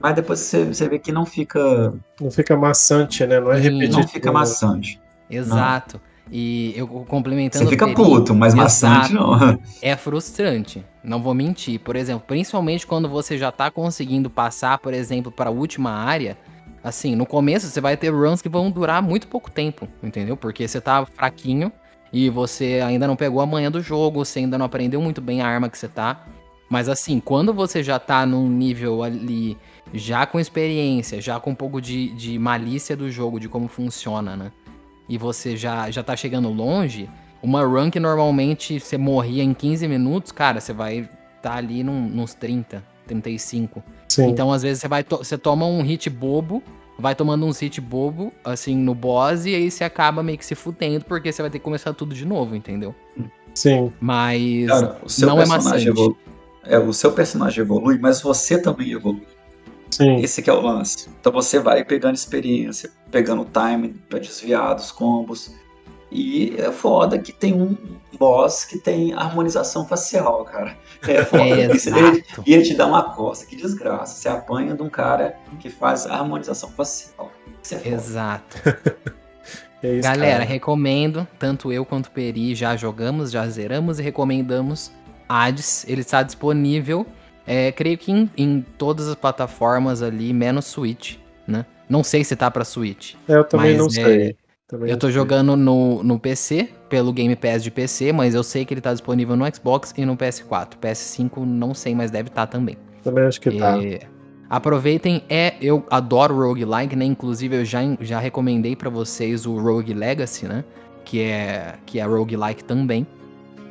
Mas depois você, você vê que não fica, Não fica maçante, né? Não é repetitivo. não fica maçante. Exato. E eu complementando Você o fica Peri, puto, mas maçante não. É frustrante, não vou mentir. Por exemplo, principalmente quando você já tá conseguindo passar, por exemplo, para a última área, assim, no começo você vai ter runs que vão durar muito pouco tempo, entendeu? Porque você tá fraquinho e você ainda não pegou a manha do jogo, você ainda não aprendeu muito bem a arma que você tá. Mas assim, quando você já tá num nível ali, já com experiência, já com um pouco de, de malícia do jogo, de como funciona, né? E você já, já tá chegando longe, uma run que normalmente você morria em 15 minutos, cara, você vai tá ali num, nos 30, 35. Sim. Então, às vezes, você vai to- você toma um hit bobo, vai tomando uns hit bobo, assim, no boss, e aí você acaba meio que se fudendo, porque você vai ter que começar tudo de novo, entendeu? Sim. Mas Cara, o seu não é personagem maçante. É, o seu personagem evolui, mas você também evolui. Sim. Esse que é o lance. Então você vai pegando experiência, pegando time pra desviar dos combos. E é foda que tem um boss que tem harmonização facial, cara. É foda. É, Isso, ele, e ele te dá uma costa, que desgraça. Você apanha de um cara que faz harmonização facial. Isso é foda. Exato. É isso, Galera, cara. recomendo, tanto eu quanto o Peri já jogamos, já zeramos e recomendamos Hades. Ele está disponível, é, creio que em, em todas as plataformas ali, menos Switch, né? Não sei se tá pra Switch. É, eu também mas não é- sei. Também Eu tô sei. jogando no, no PC, pelo Game Pass de PC, mas eu sei que ele tá disponível no Xbox e no PS4. PS5 não sei, mas deve estar também. Também acho que tá. É, aproveitem, é, eu adoro roguelike, né? Inclusive eu já, já recomendei pra vocês o Rogue Legacy, né? Que é, que é roguelike também.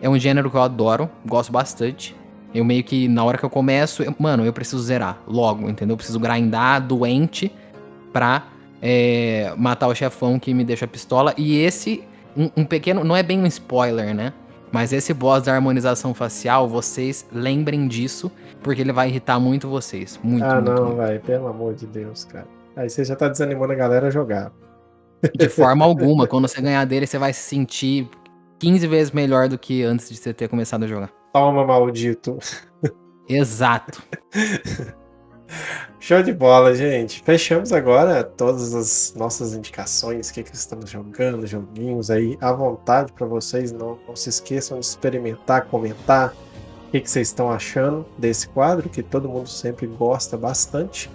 É um gênero que eu adoro, gosto bastante. Eu meio que, na hora que eu começo, eu- mano, eu preciso zerar logo, entendeu? Eu preciso grindar doente pra é, matar o chefão que me deixa pistola. E esse, um, um pequeno, não é bem um spoiler, né? Mas esse boss da harmonização facial, vocês lembrem disso, porque ele vai irritar muito vocês. Muito, ah, muito, não, vai. Pelo amor de Deus, cara. Aí você já tá desanimando a galera a jogar. De forma alguma. Quando você ganhar dele, você vai se sentir 15 vezes melhor do que antes de você ter começado a jogar. Toma, maldito. Exato. Show de bola, gente. Fechamos agora todas as nossas indicações, o que, que estamos jogando, joguinhos aí à vontade para vocês. Não, não se esqueçam de experimentar, comentar o que, que vocês estão achando desse quadro, que todo mundo sempre gosta bastante.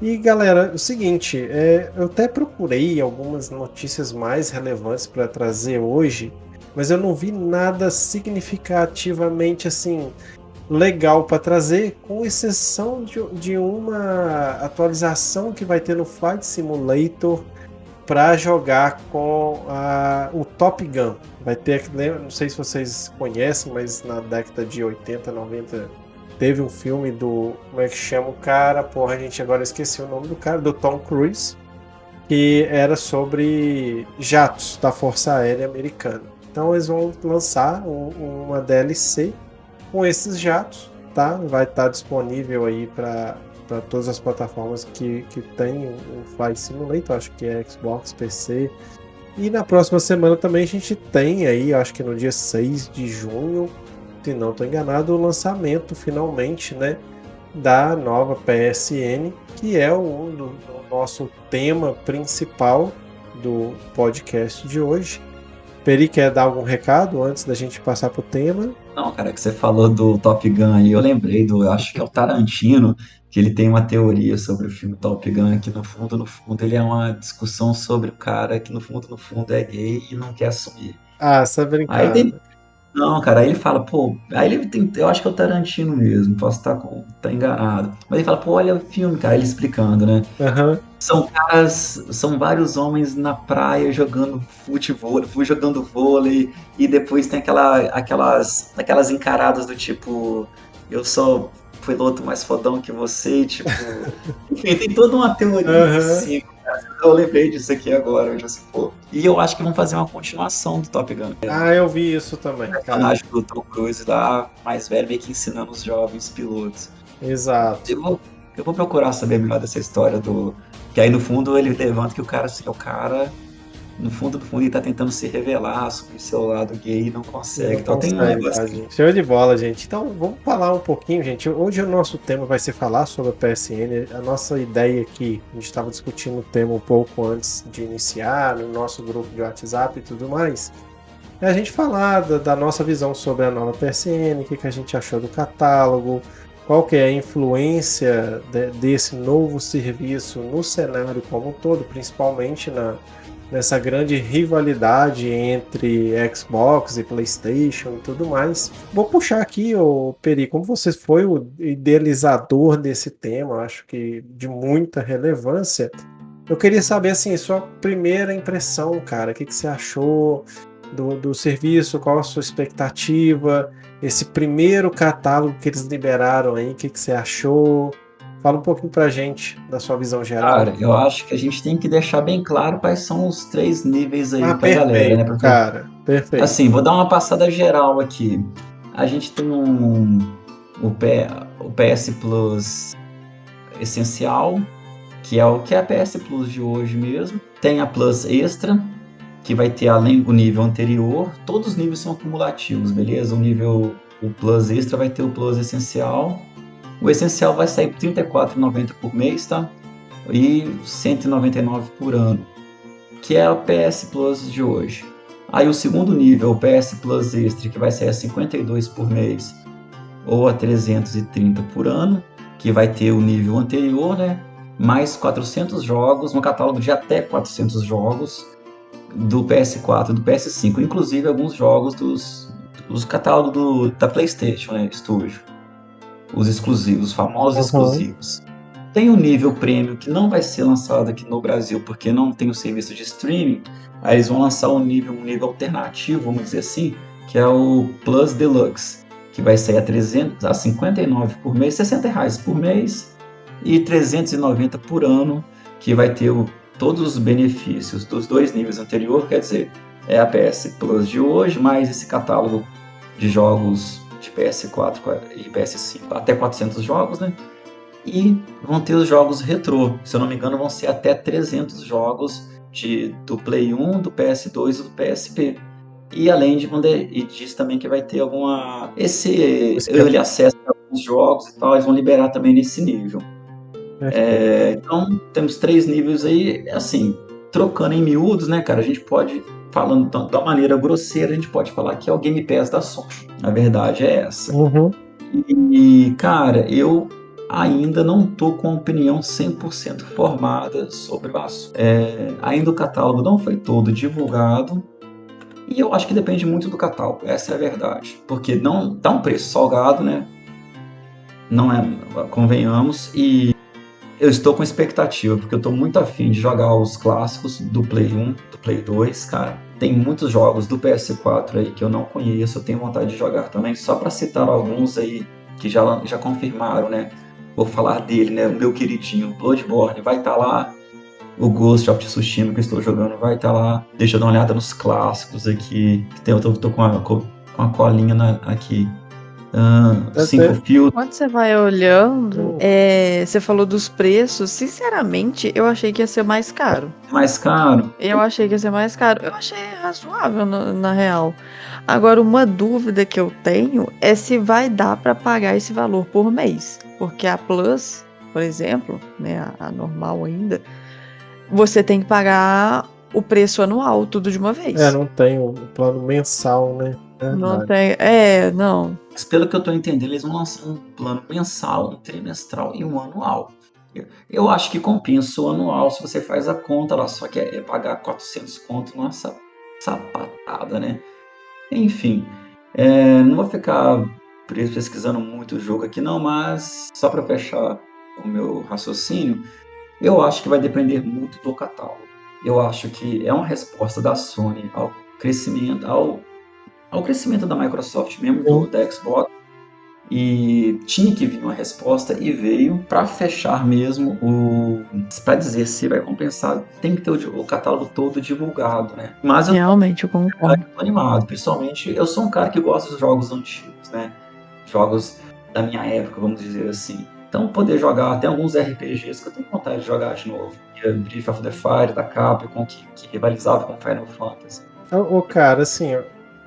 E galera, o seguinte, é, eu até procurei algumas notícias mais relevantes para trazer hoje, mas eu não vi nada significativamente assim legal para trazer, com exceção de, de uma atualização que vai ter no Flight Simulator para jogar com a, o Top Gun. Vai ter, não sei se vocês conhecem, mas na década de 80, 90 teve um filme do. Como é que chama o cara? Porra, a gente agora esqueci o nome do cara, do Tom Cruise, que era sobre jatos da Força Aérea Americana. Então eles vão lançar um, uma DLC com esses jatos, tá? Vai estar disponível aí para todas as plataformas que, que tem o Flight Simulator, acho que é Xbox, PC. E na próxima semana também a gente tem aí, acho que no dia 6 de junho, se não estou enganado, o lançamento finalmente, né, da nova PSN, que é o, nosso tema principal do podcast de hoje. Peri quer dar algum recado antes da gente passar pro tema? Não, cara, que você falou do Top Gun aí, eu lembrei do, eu acho que é o Tarantino, que ele tem uma teoria sobre o filme Top Gun, que no fundo, no fundo, ele é uma discussão sobre o cara que no fundo, no fundo é gay e não quer assumir. Ah, essa é brincadeira. Aí não, cara, aí ele fala, pô, aí ele tem, eu acho que é o Tarantino mesmo, posso estar com, tá enganado. Mas ele fala, pô, olha o filme, cara, ele explicando, né? Uhum. São caras, são vários homens na praia jogando futebol, jogando vôlei, e depois tem aquela, aquelas, aquelas encaradas do tipo, eu sou piloto mais fodão que você, tipo. Enfim, tem toda uma teoria uhum. assim, eu lembrei disso aqui agora, eu já se pô. E eu acho que vão fazer uma continuação do Top Gun. Ah, eu vi isso também. Acho que o Tom Cruise lá, mais velho, meio que ensinando os jovens pilotos. Exato. Eu vou, eu vou procurar saber melhor dessa história do. Que aí no fundo ele levanta que o cara assim, é o cara no fundo, no fundo, ele tá tentando se revelar sobre seu lado gay e não consegue. Não então consegue, tem um negócio. Tá, Show de bola, gente. Então vamos falar um pouquinho, gente. Hoje o nosso tema vai ser falar sobre a PSN. A nossa ideia aqui, a gente estava discutindo o tema um pouco antes de iniciar, no nosso grupo de WhatsApp e tudo mais. É a gente falar da, da nossa visão sobre a nova PSN, o que, que a gente achou do catálogo, qual que é a influência de, desse novo serviço no cenário como um todo, principalmente na nessa grande rivalidade entre Xbox e PlayStation e tudo mais. Vou puxar aqui, o Peri, como você foi o idealizador desse tema, acho que de muita relevância. Eu queria saber assim, sua primeira impressão, cara, o que, que você achou do, do serviço, qual a sua expectativa, esse primeiro catálogo que eles liberaram aí, o que, que você achou? Fala um pouquinho pra gente da sua visão geral. Cara, eu acho que a gente tem que deixar bem claro quais são os três níveis aí ah, pra perfeito, galera, né? Porque, cara, perfeito. Assim, vou dar uma passada geral aqui. A gente tem um o, P, o PS Plus essencial, que é o que é a PS Plus de hoje mesmo. Tem a Plus Extra, que vai ter além do nível anterior. Todos os níveis são acumulativos, beleza? O nível o Plus Extra vai ter o Plus Essencial o essencial vai sair R$ 34,90 por mês, tá? E R$ 199 por ano, que é o PS Plus de hoje. Aí o segundo nível, o PS Plus Extra, que vai sair a 52 por mês ou a 330 por ano, que vai ter o nível anterior, né? Mais 400 jogos, um catálogo de até 400 jogos do PS4 e do PS5, inclusive alguns jogos dos, dos catálogos do, da PlayStation né, Studio os exclusivos, os famosos uhum. exclusivos. Tem o nível premium que não vai ser lançado aqui no Brasil porque não tem o serviço de streaming. Aí eles vão lançar um nível, um nível alternativo, vamos dizer assim, que é o Plus Deluxe, que vai sair a 300, a 59 por mês, 60 reais por mês e 390 por ano, que vai ter o, todos os benefícios dos dois níveis anteriores, quer dizer, é a PS Plus de hoje, mais esse catálogo de jogos de PS4 e PS5 até 400 jogos, né? E vão ter os jogos retrô. Se eu não me engano, vão ser até 300 jogos de, do Play 1, do PS2 e do PSP. E além de e diz também que vai ter alguma esse early acesso a alguns jogos e tal, eles vão liberar também nesse nível. É, então temos três níveis aí, assim, trocando em miúdos, né, cara? A gente pode falando da maneira grosseira, a gente pode falar que é o Game Pass da Sony. A verdade é essa. Uhum. E, cara, eu ainda não tô com opinião 100% formada sobre o assunto. É, ainda o catálogo não foi todo divulgado. E eu acho que depende muito do catálogo, essa é a verdade. Porque não dá um preço salgado, né? Não é, convenhamos, e eu estou com expectativa, porque eu estou muito afim de jogar os clássicos do Play 1, do Play 2, cara. Tem muitos jogos do PS4 aí que eu não conheço, eu tenho vontade de jogar também, só para citar alguns aí que já, já confirmaram, né? Vou falar dele, né? O meu queridinho Bloodborne vai estar tá lá. O Ghost of Tsushima que eu estou jogando vai estar tá lá. Deixa eu dar uma olhada nos clássicos aqui. Eu tô, tô com, a, com a colinha na, aqui. Uh, cinco fios. Quando você vai olhando, é, você falou dos preços. Sinceramente, eu achei que ia ser mais caro. Mais caro? Eu achei que ia ser mais caro. Eu achei razoável, na, na real. Agora, uma dúvida que eu tenho é se vai dar para pagar esse valor por mês. Porque a Plus, por exemplo, né, a, a normal ainda, você tem que pagar o preço anual, tudo de uma vez. É, não tem o plano mensal, né? Não tem. É, não. Mas pelo que eu estou entendendo, eles vão lançar um plano mensal, um trimestral e um anual. Eu acho que compensa o anual se você faz a conta lá, só que é, é pagar 400 conto nessa sapatada, né? Enfim, é, não vou ficar pesquisando muito o jogo aqui não, mas só para fechar o meu raciocínio, eu acho que vai depender muito do catálogo. Eu acho que é uma resposta da Sony ao crescimento, ao ao crescimento da Microsoft mesmo, do, da Xbox, e tinha que vir uma resposta e veio para fechar mesmo o para dizer se vai compensar. Tem que ter o, o, catálogo todo divulgado né? Mas eu realmente eu concordo. tô animado principalmente eu sou um cara que gosta dos jogos antigos né? Jogos da minha época vamos dizer assim. Então poder jogar até alguns RPGs que eu tenho vontade de jogar de novo. Brief of the Fire da Capcom que, que rivalizava com Final Fantasy. O cara assim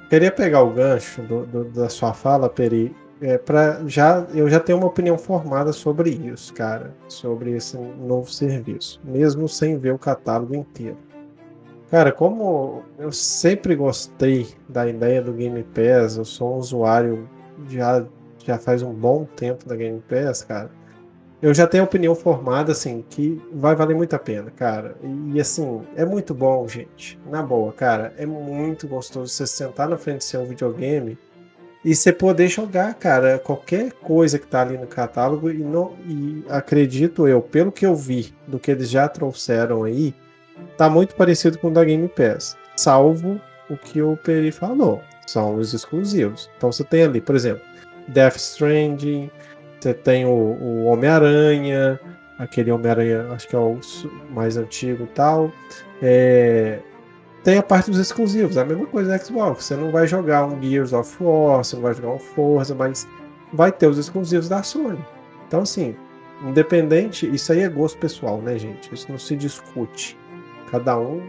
Queria pegar o gancho do, do, da sua fala, Peri, é, já eu já tenho uma opinião formada sobre isso, cara, sobre esse novo serviço, mesmo sem ver o catálogo inteiro. Cara, como eu sempre gostei da ideia do Game Pass, eu sou um usuário já já faz um bom tempo da Game Pass, cara eu já tenho opinião formada, assim, que vai valer muito a pena, cara. E, assim, é muito bom, gente. Na boa, cara. É muito gostoso você sentar na frente do seu videogame e você poder jogar, cara, qualquer coisa que tá ali no catálogo. E, não, e acredito eu, pelo que eu vi do que eles já trouxeram aí, tá muito parecido com o da Game Pass. Salvo o que o Peri falou. São os exclusivos. Então você tem ali, por exemplo, Death Stranding. Você tem o, o Homem-Aranha, aquele Homem-Aranha, acho que é o mais antigo e tal. É, tem a parte dos exclusivos, é a mesma coisa da Xbox. Você não vai jogar um Gears of War, você não vai jogar um Forza, mas vai ter os exclusivos da Sony. Então, assim, independente, isso aí é gosto pessoal, né, gente? Isso não se discute. Cada um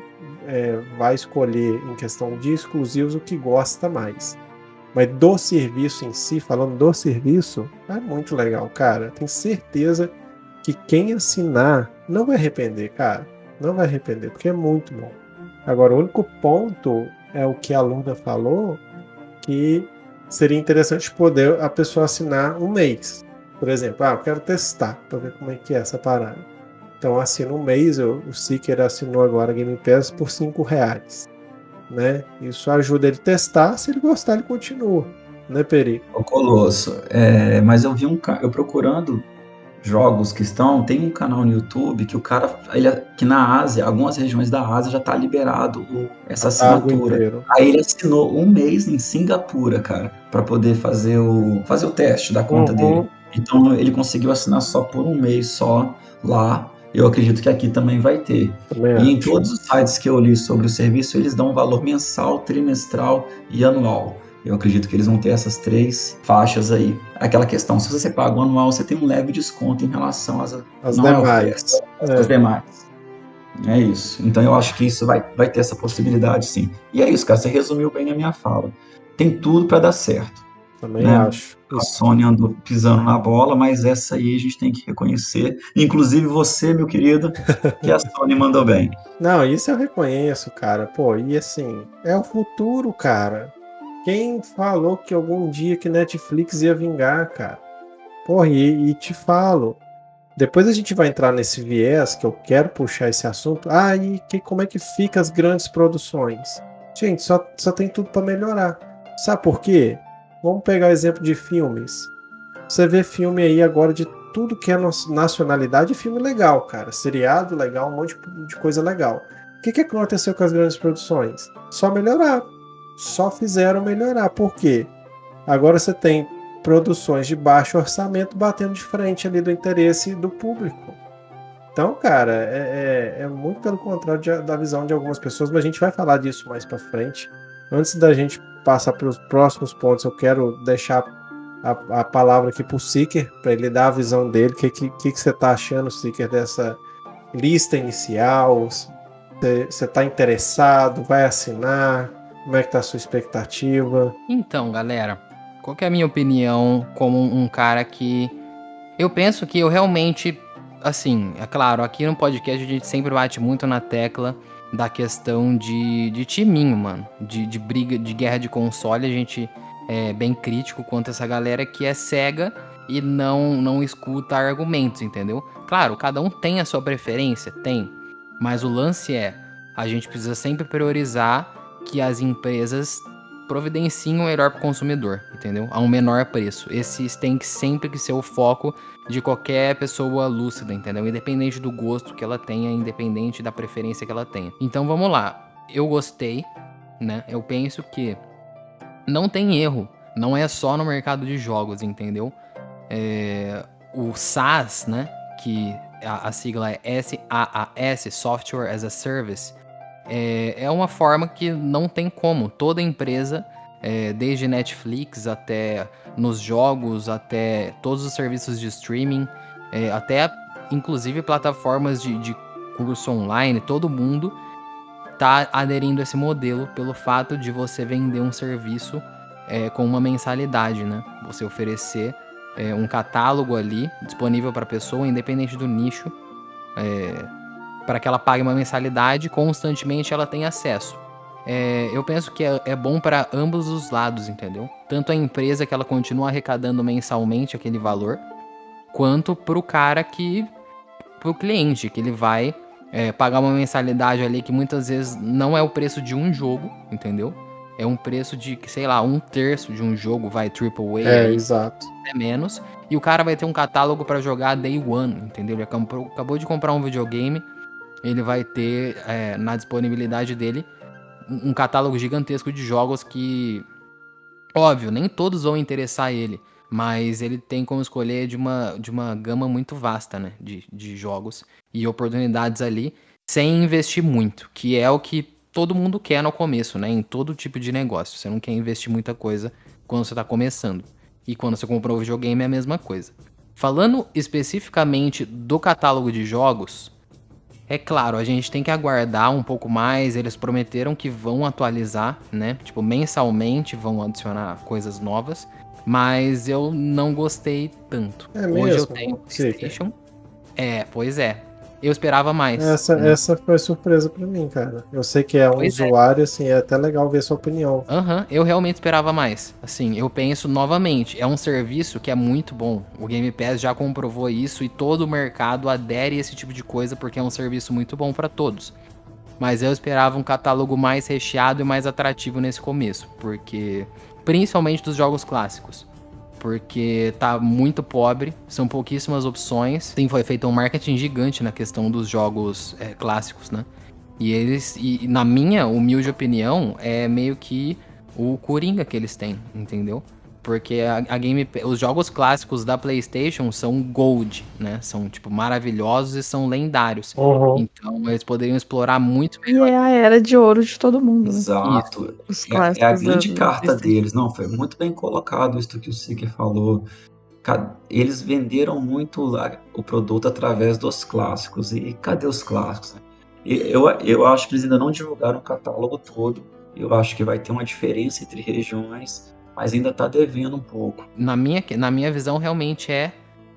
é, vai escolher, em questão de exclusivos, o que gosta mais. Mas do serviço em si, falando do serviço, é muito legal, cara. Tenho certeza que quem assinar não vai arrepender, cara. Não vai arrepender, porque é muito bom. Agora, o único ponto é o que a Luna falou, que seria interessante poder a pessoa assinar um mês. Por exemplo, ah, eu quero testar para ver como é que é essa parada. Então assina um mês, eu, o Seeker assinou agora Game Pass por 5 reais né? Isso ajuda ele a testar, se ele gostar, ele continua, né, Peri? O Colosso, é, mas eu vi um eu procurando jogos que estão, tem um canal no YouTube que o cara, ele, que na Ásia, algumas regiões da Ásia já tá liberado o, essa assinatura. Aí ele assinou um mês em Singapura, cara, para poder fazer o fazer o teste da conta uhum. dele. Então ele conseguiu assinar só por um mês só lá eu acredito que aqui também vai ter. Também e em todos os sites que eu li sobre o serviço, eles dão um valor mensal, trimestral e anual. Eu acredito que eles vão ter essas três faixas aí. Aquela questão, se você paga o anual, você tem um leve desconto em relação às, as demais. É. As demais. É isso. Então eu acho que isso vai, vai ter essa possibilidade, sim. E é isso, cara. Você resumiu bem a minha fala. Tem tudo para dar certo. Também né? acho. A Sony andou pisando na bola, mas essa aí a gente tem que reconhecer. Inclusive você, meu querido, que a Sony mandou bem. Não, isso eu reconheço, cara. Pô, e assim, é o futuro, cara. Quem falou que algum dia que Netflix ia vingar, cara? Porra, e, e te falo. Depois a gente vai entrar nesse viés que eu quero puxar esse assunto. Ah, e que, como é que fica as grandes produções? Gente, só, só tem tudo para melhorar. Sabe por quê? Vamos pegar exemplo de filmes. Você vê filme aí agora de tudo que é nacionalidade filme legal, cara. Seriado legal, um monte de coisa legal. O que, que aconteceu com as grandes produções? Só melhoraram. Só fizeram melhorar. Por quê? Agora você tem produções de baixo orçamento batendo de frente ali do interesse do público. Então, cara, é, é, é muito pelo contrário de, da visão de algumas pessoas, mas a gente vai falar disso mais para frente. Antes da gente passar para os próximos pontos, eu quero deixar a, a palavra aqui para o Seeker, para ele dar a visão dele. O que, que, que, você está achando, Seeker, dessa lista inicial? Você está interessado? Vai assinar? Como é que tá a sua expectativa? Então, galera, qual é a minha opinião como um cara que... Eu penso que eu realmente... Assim, é claro, aqui no podcast a gente sempre bate muito na tecla da questão de, de timinho, mano. De, de briga, de guerra de console, a gente é bem crítico quanto essa galera que é cega e não, não escuta argumentos, entendeu? Claro, cada um tem a sua preferência, tem. Mas o lance é, a gente precisa sempre priorizar que as empresas providenciem o melhor para o consumidor, entendeu? A um menor preço. Esse tem que sempre que ser o foco de qualquer pessoa lúcida, entendeu? Independente do gosto que ela tenha, independente da preferência que ela tenha. Então vamos lá. Eu gostei, né? Eu penso que não tem erro. Não é só no mercado de jogos, entendeu? É, o SaaS, né? Que a, a sigla é SaaS, Software as a Service, é, é uma forma que não tem como. Toda empresa, é, desde Netflix até nos jogos, até todos os serviços de streaming, é, até inclusive plataformas de, de curso online, todo mundo está aderindo a esse modelo pelo fato de você vender um serviço é, com uma mensalidade, né? Você oferecer é, um catálogo ali disponível para a pessoa, independente do nicho, é, para que ela pague uma mensalidade constantemente ela tem acesso. É, eu penso que é, é bom para ambos os lados, entendeu? Tanto a empresa que ela continua arrecadando mensalmente aquele valor, quanto para o cara que. para o cliente, que ele vai é, pagar uma mensalidade ali que muitas vezes não é o preço de um jogo, entendeu? É um preço de, sei lá, um terço de um jogo, vai AAA. É, aí, exato. É menos. E o cara vai ter um catálogo para jogar day one, entendeu? Ele acabou, acabou de comprar um videogame ele vai ter é, na disponibilidade dele um catálogo gigantesco de jogos que, óbvio, nem todos vão interessar ele, mas ele tem como escolher de uma, de uma gama muito vasta né, de, de jogos e oportunidades ali, sem investir muito, que é o que todo mundo quer no começo, né? Em todo tipo de negócio. Você não quer investir muita coisa quando você está começando. E quando você comprou o videogame é a mesma coisa. Falando especificamente do catálogo de jogos, é claro, a gente tem que aguardar um pouco mais. Eles prometeram que vão atualizar, né? Tipo, mensalmente vão adicionar coisas novas. Mas eu não gostei tanto. É Hoje mesmo? eu tenho PlayStation. É, pois é. Eu esperava mais. Essa, né? essa foi surpresa para mim, cara. Eu sei que é um Pois é. usuário, assim, é até legal ver sua opinião. Aham, eu realmente esperava mais. Assim, eu penso novamente, é um serviço que é muito bom. O Game Pass já comprovou isso e todo o mercado adere a esse tipo de coisa porque é um serviço muito bom para todos. Mas eu esperava um catálogo mais recheado e mais atrativo nesse começo, porque principalmente dos jogos clássicos. Porque tá muito pobre, são pouquíssimas opções. Sim, foi feito um marketing gigante na questão dos jogos é, clássicos, né? E eles, e na minha humilde opinião, é meio que o Coringa que eles têm, entendeu? Porque a, a Game, os jogos clássicos da PlayStation são gold, né? São tipo maravilhosos e são lendários. Uhum. Então eles poderiam explorar muito E é a era de ouro de todo mundo, né? Exato. Os É, clássicos. é a grande carta deles. Não, foi muito bem colocado isso que o Seeker falou. Eles venderam muito o produto através dos clássicos. E cadê os clássicos? Eu, eu acho que eles ainda não divulgaram o catálogo todo. Eu acho que vai ter uma diferença entre regiões, mas ainda está devendo um pouco. na minha, na minha visão, realmente é,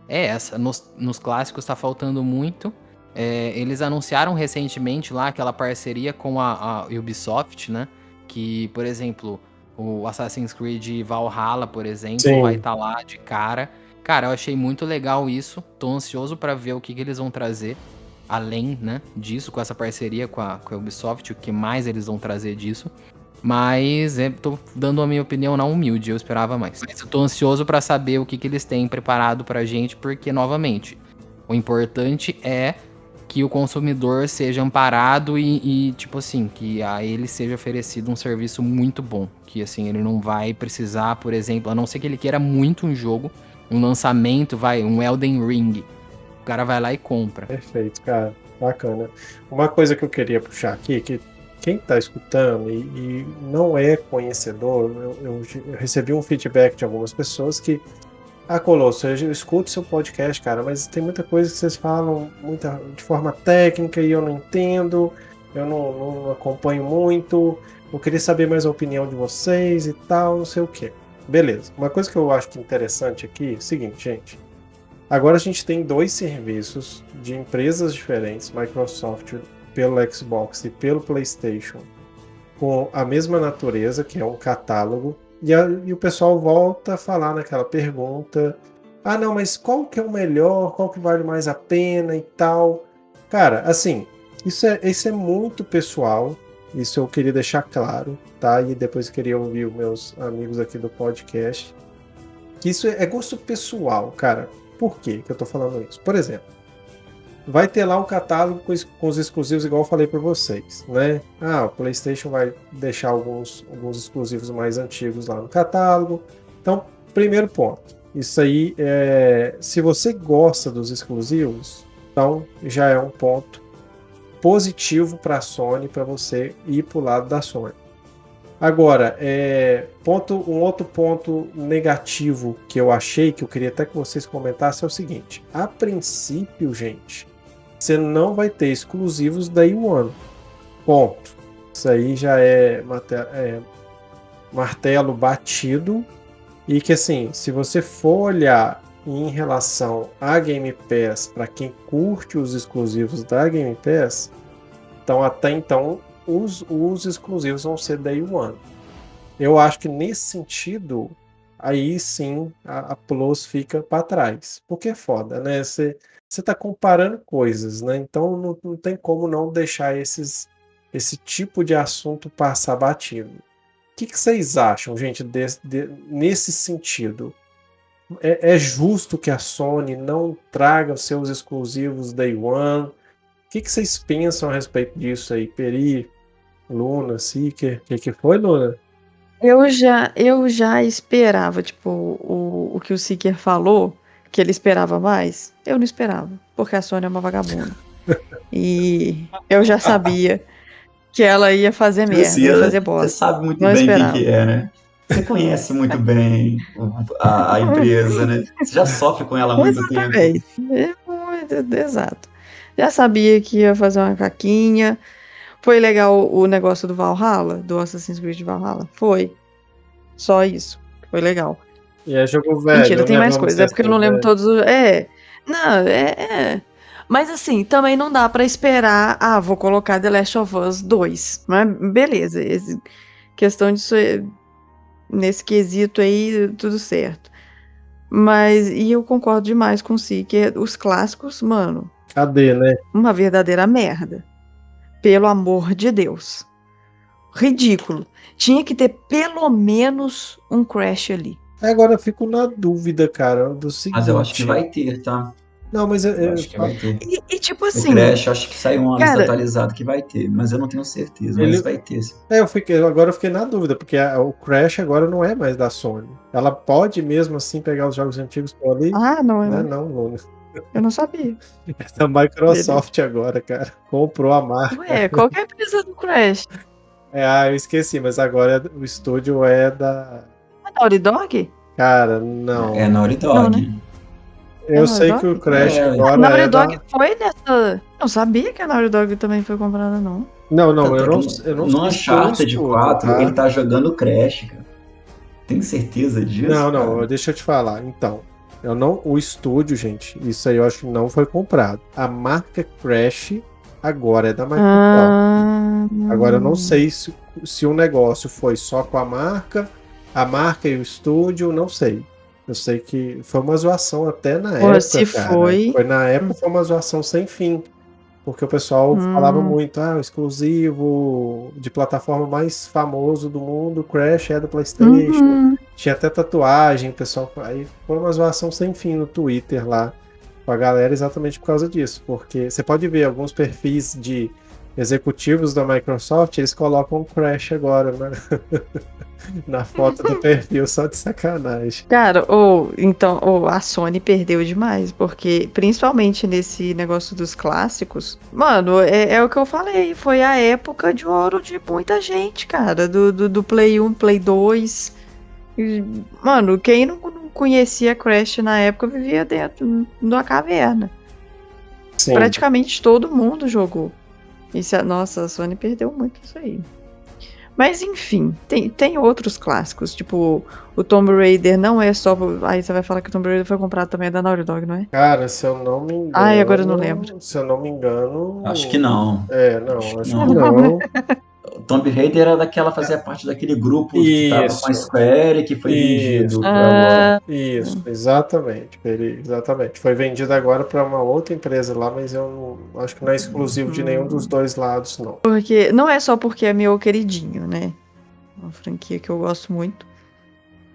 é essa. Nos, nos clássicos tá faltando muito. É, eles anunciaram recentemente lá aquela parceria com a, a Ubisoft, né? Que, por exemplo, o Assassin's Creed Valhalla, por exemplo, Sim. vai estar lá de cara. Cara, eu achei muito legal isso. Tô ansioso pra ver o que, que eles vão trazer além, né, disso, com essa parceria com a, com a Ubisoft, o que mais eles vão trazer disso. Mas é, tô dando a minha opinião na humilde, eu esperava mais. Mas eu tô ansioso para saber o que, que eles têm preparado pra gente, porque, novamente, o importante é que o consumidor seja amparado e, e, tipo assim, que a ele seja oferecido um serviço muito bom. Que assim, ele não vai precisar, por exemplo, a não ser que ele queira muito um jogo, um lançamento, vai, um Elden Ring. O cara vai lá e compra. Perfeito, cara. Bacana. Uma coisa que eu queria puxar aqui, que quem está escutando e, e, não é conhecedor, eu, eu, eu, recebi um feedback de algumas pessoas que, ah, Colosso, eu escuto seu podcast, cara, mas tem muita coisa que vocês falam muita, de forma técnica e eu não entendo, eu não, não acompanho muito, eu queria saber mais a opinião de vocês e tal, não sei o que. Beleza. Uma coisa que eu acho é interessante aqui é o seguinte, gente. Agora a gente tem dois serviços de empresas diferentes, Microsoft pelo Xbox e pelo PlayStation com a mesma natureza, que é um catálogo, e, a, e, o pessoal volta a falar naquela pergunta: ah, não, mas qual que é o melhor, qual que vale mais a pena e tal. Cara, assim, isso é, isso é muito pessoal, isso eu queria deixar claro, tá? E depois queria ouvir os meus amigos aqui do podcast. Que isso é gosto pessoal, cara. Por que eu tô falando isso? Por exemplo, vai ter lá um catálogo com, os exclusivos, igual eu falei para vocês, né? Ah, o PlayStation vai deixar alguns, alguns exclusivos mais antigos lá no catálogo. Então, primeiro ponto, isso aí, é, se você gosta dos exclusivos, então já é um ponto positivo para a Sony, para você ir para o lado da Sony. Agora, é, ponto, um outro ponto negativo que eu achei, que eu queria até que vocês comentassem, é o seguinte: a princípio, gente, você não vai ter exclusivos Day One. Ponto. Isso aí já é, é martelo batido. E que assim, se você for olhar em relação a Game Pass, para quem curte os exclusivos da Game Pass, então até então os, os exclusivos vão ser Day One. Eu acho que nesse sentido, aí sim a, a Plus fica para trás. Porque é foda, né? Você está comparando coisas, né? Então não, não, tem como não deixar esses, esse tipo de assunto passar batido. O que, vocês acham, gente, de, nesse sentido? É, é, justo que a Sony não traga os seus exclusivos Day One? O que vocês pensam a respeito disso aí? Peri, Luna, Seeker? O que, que foi, Luna? Eu já, eu já esperava, tipo, o, o que o Seeker falou, que ele esperava mais, eu não esperava, porque a Sônia é uma vagabunda. e eu já sabia que ela ia fazer merda, ia fazer bosta. Você sabe muito não bem o que, que é, né? Você conhece muito bem a, a, empresa, né? Você já sofre com ela há muito Exatamente. tempo. É muito, exato. Já sabia que ia fazer uma caquinha. Foi legal o negócio do Valhalla, do Assassin's Creed Valhalla? Foi. Só isso. Foi legal. E é jogo velho. Mentira, tem né? mais coisas. É porque eu não lembro todos os. É. Não, é, é. Mas assim, também não dá para esperar. Ah, vou colocar The Last of Us 2. Mas beleza. Esse, questão disso. É, nesse quesito aí, tudo certo. Mas. E eu concordo demais com si, que os clássicos, mano. Cadê, né? Uma verdadeira merda. Pelo amor de Deus. Ridículo. Tinha que ter pelo menos um Crash ali. Agora eu fico na dúvida, cara, do seguinte. Mas eu acho que vai ter, tá? Não, mas eu, eu acho que vai ter. E, e tipo assim. O Crash, acho que saiu um ano atualizado que vai ter, mas eu não tenho certeza, ele... mas vai ter. É, eu fiquei, agora eu fiquei na dúvida, porque a, o Crash agora não é mais da Sony. Ela pode mesmo assim pegar os jogos antigos por ali? Ah, não é. Né? Não, não. Eu não sabia. É da Microsoft Beleza. agora, cara. Comprou a marca. Ué, qual que é a empresa do Crash? É, ah, eu esqueci, mas agora o estúdio é da. A Naughty Dog? Cara, não. É Naughty Dog. Não, né? Eu é sei que o Crash é, agora. A Naughty é Dog da... foi dessa. Não sabia que a Naughty Dog também foi comprada, não. Não, não, eu não, eu não No Uncharted 4, tá? ele tá jogando Crash, cara. Tem certeza disso? Não, não, cara? deixa eu te falar. Então, eu não, o estúdio, gente, isso aí eu acho que não foi comprado. A marca Crash agora é da Microsoft. Ah, agora eu não sei se, se o negócio foi só com a marca a marca e o estúdio, não sei. Eu sei que foi uma zoação até na Pô, época. Se cara. foi. Foi na época, foi uma zoação sem fim. Porque o pessoal Hum. falava muito, ah, o exclusivo de plataforma mais famoso do mundo, Crash é do PlayStation. Uhum. Tinha até tatuagem, o pessoal. Aí foi uma zoação sem fim no Twitter lá com a galera exatamente por causa disso. Porque você pode ver alguns perfis de executivos da Microsoft, eles colocam Crash agora, né? Na foto do perfil, só de sacanagem. Cara, ou então, ou a Sony perdeu demais, porque principalmente nesse negócio dos clássicos, mano, é, é o que eu falei, foi a época de ouro de muita gente, cara, do, do, do Play 1, Play 2. E, Mano, quem não, não conhecia Crash na época vivia dentro de uma caverna. Sim. Praticamente todo mundo jogou. Isso, é- nossa, a Sony perdeu muito isso aí. Mas enfim, tem, tem outros clássicos, tipo o Tomb Raider não é só. Aí você vai falar que o Tomb Raider foi comprado também da Naughty Dog, não é? Cara, se eu não me engano. Ai, agora eu não lembro. Se eu não me engano. Acho que não. É, não, Acho acho, que que não. O Tomb Raider era daquela, fazia parte daquele grupo que tava Isso. com a Square que foi Isso. vendido pra. Ah, Isso, exatamente. Ele, exatamente. Foi vendido agora para uma outra empresa lá, mas eu não, acho que não é exclusivo de nenhum dos dois lados, não. porque. Não é só porque é meu queridinho, né? Uma franquia que eu gosto muito.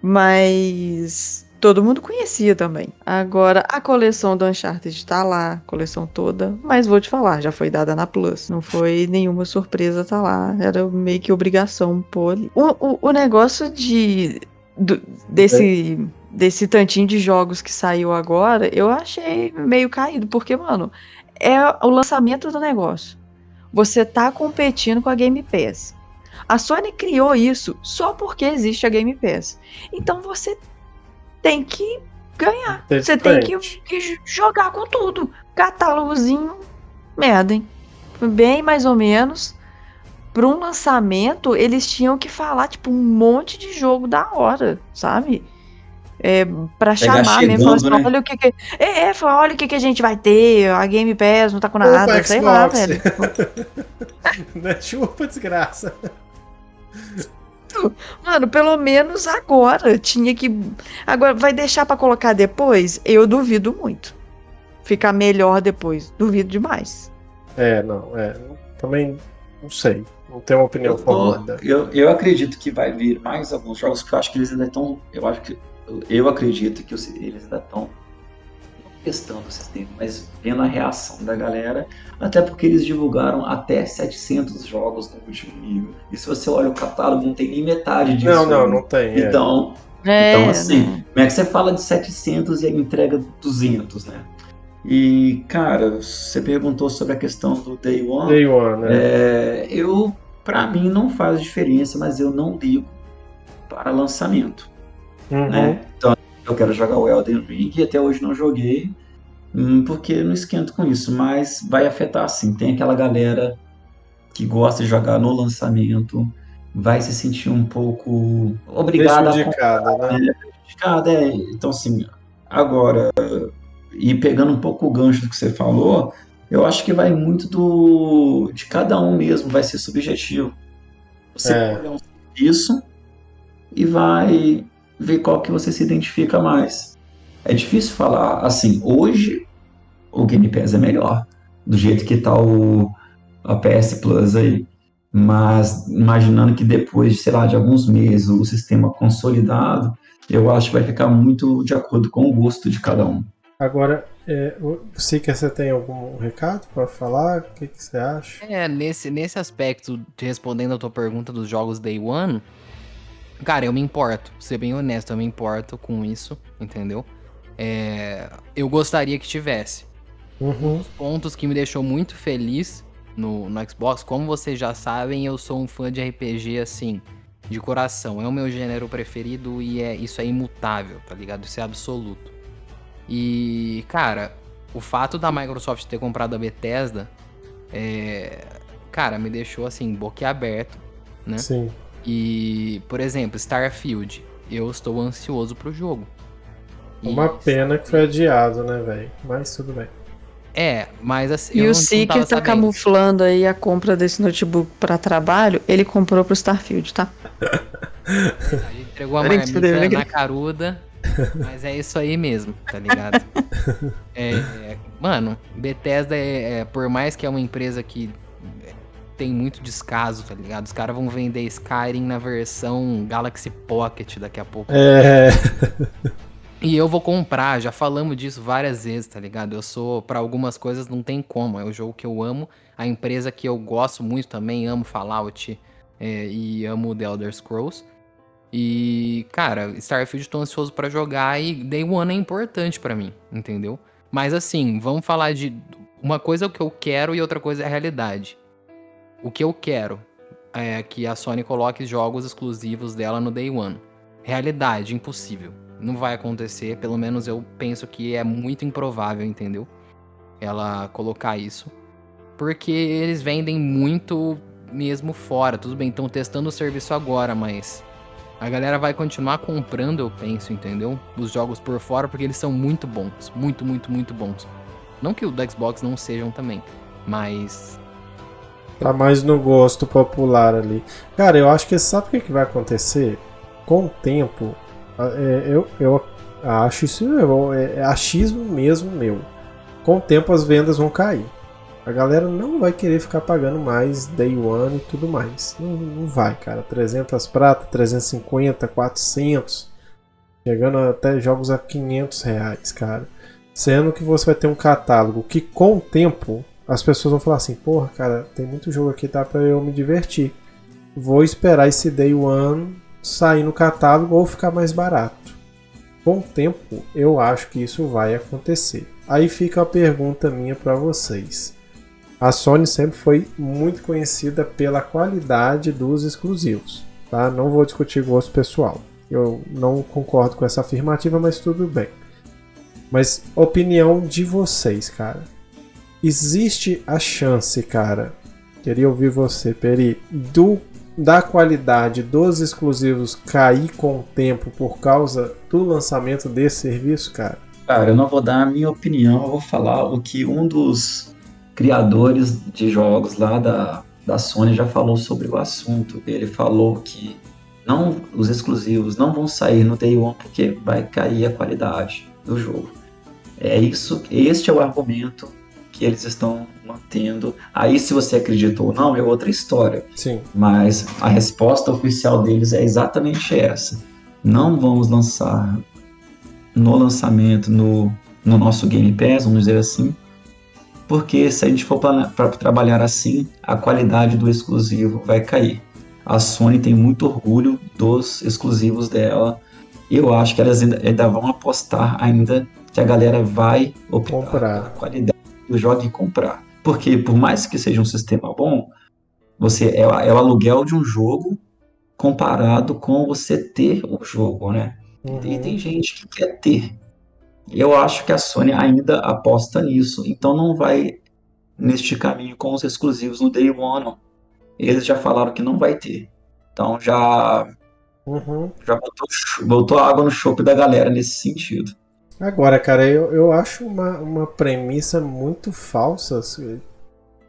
Mas todo mundo conhecia também. Agora, a coleção do Uncharted tá lá, coleção toda. Mas vou te falar, já foi dada na Plus. Não foi nenhuma surpresa tá lá. Era meio que obrigação pôr ali. O, o, o negócio de. do- desse. Desse tantinho de jogos que saiu agora, eu achei meio caído, porque, mano, é o lançamento do negócio. Você tá competindo com a Game Pass. A Sony criou isso só porque existe a Game Pass. Então você tem que ganhar. Você tem que, que jogar com tudo. Catálogozinho, merda, hein? Bem mais ou menos. Para um lançamento, eles tinham que falar, tipo, um monte de jogo da hora, sabe? É, pra chamar mesmo. Falar assim, chegando, né? olha o que, que É, é, falar, olha o que, que a gente vai ter. A Game Pass não tá com nada, Opa, sei lá, Xbox. velho. Não é chupa, desgraça. Mano, pelo menos agora tinha que. Agora vai deixar pra colocar depois? Eu duvido muito. Ficar melhor depois. Duvido demais. É, não, é. Também não sei. Não tenho uma opinião Eu, formada. eu, eu acredito que vai vir mais alguns jogos que eu acho que eles ainda estão. Eu acho que. Eu acredito que os- eles ainda estão testando o sistema, mas vendo a reação da galera. Até porque eles divulgaram até 700 jogos no último nível. E se você olha o catálogo, não tem nem metade disso. Não, não, né? não tem. é. Então, É, Então, assim, né? como é que você fala de 700 e a entrega 200, né? E, cara, você perguntou sobre a questão do Day One. Day One, né? É, eu, pra mim, não faz diferença, mas eu não ligo para lançamento, Uhum. né? Então, eu quero jogar o Elden Ring e até hoje não joguei, hum, porque não esquento com isso, mas vai afetar sim. Tem aquela galera que gosta de jogar no lançamento, vai se sentir um pouco obrigada a Prejudicada, né? prejudicada, é. Então, assim, agora, e pegando um pouco o gancho do que você falou, eu acho que vai muito do de cada um mesmo, vai ser subjetivo. Você É. olhar um serviço e vai ver qual que você se identifica mais. É difícil falar, assim, hoje o Game Pass é melhor, do jeito que tá o, a PS Plus aí. Mas imaginando que depois, sei lá, de alguns meses, o sistema consolidado, eu acho que vai ficar muito de acordo com o gosto de cada um. Agora, é, o Seeker, você tem algum recado para falar? O que, que você acha? É, nesse, nesse aspecto, te respondendo a tua pergunta dos jogos Day One, cara, eu me importo, pra ser bem honesto, eu me importo com isso, entendeu? É, eu gostaria que tivesse. Uhum. Os pontos que me deixou muito feliz no, no Xbox, como vocês já sabem, eu sou um fã de RPG, assim, de coração. É o meu gênero preferido e é isso é imutável, tá ligado? Isso é absoluto. E, cara, o fato da Microsoft ter comprado a Bethesda, é, cara, me deixou assim, boquiaberto, né? Sim. E, por exemplo, Starfield, eu estou ansioso pro jogo. E- Uma pena que foi adiado, né, velho? Mas tudo bem. É, mas assim. E eu o Seeker tá sabendo. camuflando aí a compra desse notebook pra trabalho. Ele comprou pro Starfield, tá? A gente entregou a marmita na brincadeira. caruda Mas é isso aí mesmo, tá ligado? É, é, mano, Bethesda é, é, por mais que é uma empresa que tem muito descaso, tá ligado? Os caras vão vender Skyrim na versão Galaxy Pocket daqui a pouco. É. E eu vou comprar, já falamos disso várias vezes, tá ligado? Eu sou, para algumas coisas não tem como, é o jogo que eu amo, a empresa que eu gosto muito também, amo Fallout é, e amo The Elder Scrolls. E, cara, Starfield tô ansioso para jogar e Day One é importante para mim, entendeu? Mas assim, vamos falar de uma coisa é o que eu quero e outra coisa é a realidade. O que eu quero é que a Sony coloque jogos exclusivos dela no Day One. Realidade, impossível não vai acontecer, pelo menos eu penso que é muito improvável, entendeu? Ela colocar isso. Porque eles vendem muito mesmo fora. Tudo bem, estão testando o serviço agora, mas a galera vai continuar comprando, eu penso, entendeu? Os jogos por fora, porque eles são muito bons. Muito, muito, muito bons. Não que o do Xbox não sejam também, mas. Tá mais no gosto popular ali. Cara, eu acho que sabe o que, que vai acontecer? Com o tempo, é, eu, eu acho isso é, é achismo mesmo meu. Com o tempo as vendas vão cair. A galera não vai querer ficar pagando mais day one e tudo mais. Não, não vai, cara. 300 prata, 350, 400. Chegando até jogos a 500 reais, cara. Sendo que você vai ter um catálogo que com o tempo as pessoas vão falar assim: Porra, cara, tem muito jogo aqui, tá pra eu me divertir. Vou esperar esse day one sair no catálogo ou ficar mais barato. Com o tempo, eu acho que isso vai acontecer. Aí fica a pergunta minha para vocês. A Sony sempre foi muito conhecida pela qualidade dos exclusivos, tá? Não vou discutir gosto pessoal. Eu não concordo com essa afirmativa, mas tudo bem. Mas opinião de vocês, cara. Existe a chance, cara. Queria ouvir você, Peri, do da qualidade dos exclusivos cair com o tempo por causa do lançamento desse serviço, cara? Cara, eu não vou dar a minha opinião, eu vou falar o que um dos criadores de jogos lá da, da Sony já falou sobre o assunto. Ele falou que não os exclusivos não vão sair no Day One porque vai cair a qualidade do jogo. É isso, este é o argumento que eles estão mantendo. Aí, se você acredita ou não, é outra história. Sim. Mas a resposta oficial deles é exatamente essa. Não vamos lançar no lançamento, no, no nosso Game Pass, vamos dizer assim, porque se a gente for para trabalhar assim, a qualidade do exclusivo vai cair. A Sony tem muito orgulho dos exclusivos dela. Eu acho que elas ainda, ainda vão apostar ainda que a galera vai optar comprar a qualidade do jogo e comprar. Porque por mais que seja um sistema bom, você é, é o aluguel de um jogo comparado com você ter o jogo, né? Uhum. E tem gente que quer ter. Eu acho que a Sony ainda aposta nisso, então não vai neste caminho com os exclusivos no Day One. Não. Eles já falaram que não vai ter. Então já uhum. já botou, botou água no chope da galera nesse sentido. Agora, cara, eu, eu acho uma, uma premissa muito falsa.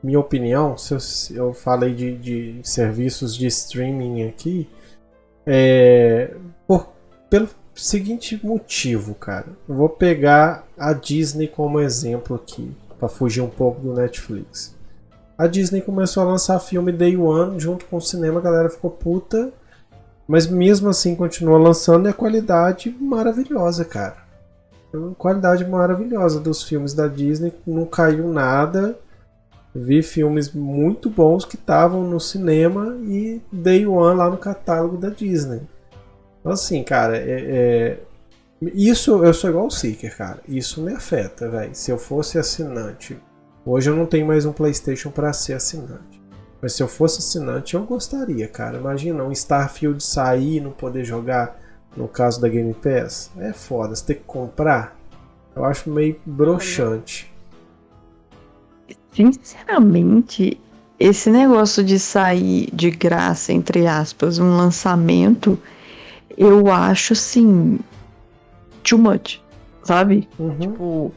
Minha opinião, se eu, eu falei de, de serviços de streaming aqui, é, por, pelo seguinte motivo, cara. Eu vou pegar a Disney como exemplo aqui, para fugir um pouco do Netflix. A Disney começou a lançar filme Day One junto com o cinema, a galera ficou puta, mas mesmo assim continua lançando e a qualidade maravilhosa, cara qualidade maravilhosa dos filmes da Disney, não caiu nada. Vi filmes muito bons que estavam no cinema e Day One lá no catálogo da Disney. Então, assim, cara, é, é... isso eu sou igual o Seeker, cara. Isso me afeta, velho. Se eu fosse assinante, hoje eu não tenho mais um PlayStation para ser assinante. Mas se eu fosse assinante, eu gostaria, cara. Imagina um Starfield sair e não poder jogar no caso da Game Pass, é foda. Você tem que comprar. Eu acho meio broxante. Sinceramente, esse negócio de sair de graça, entre aspas, um lançamento, eu acho assim. too much, sabe? Uhum. Tipo.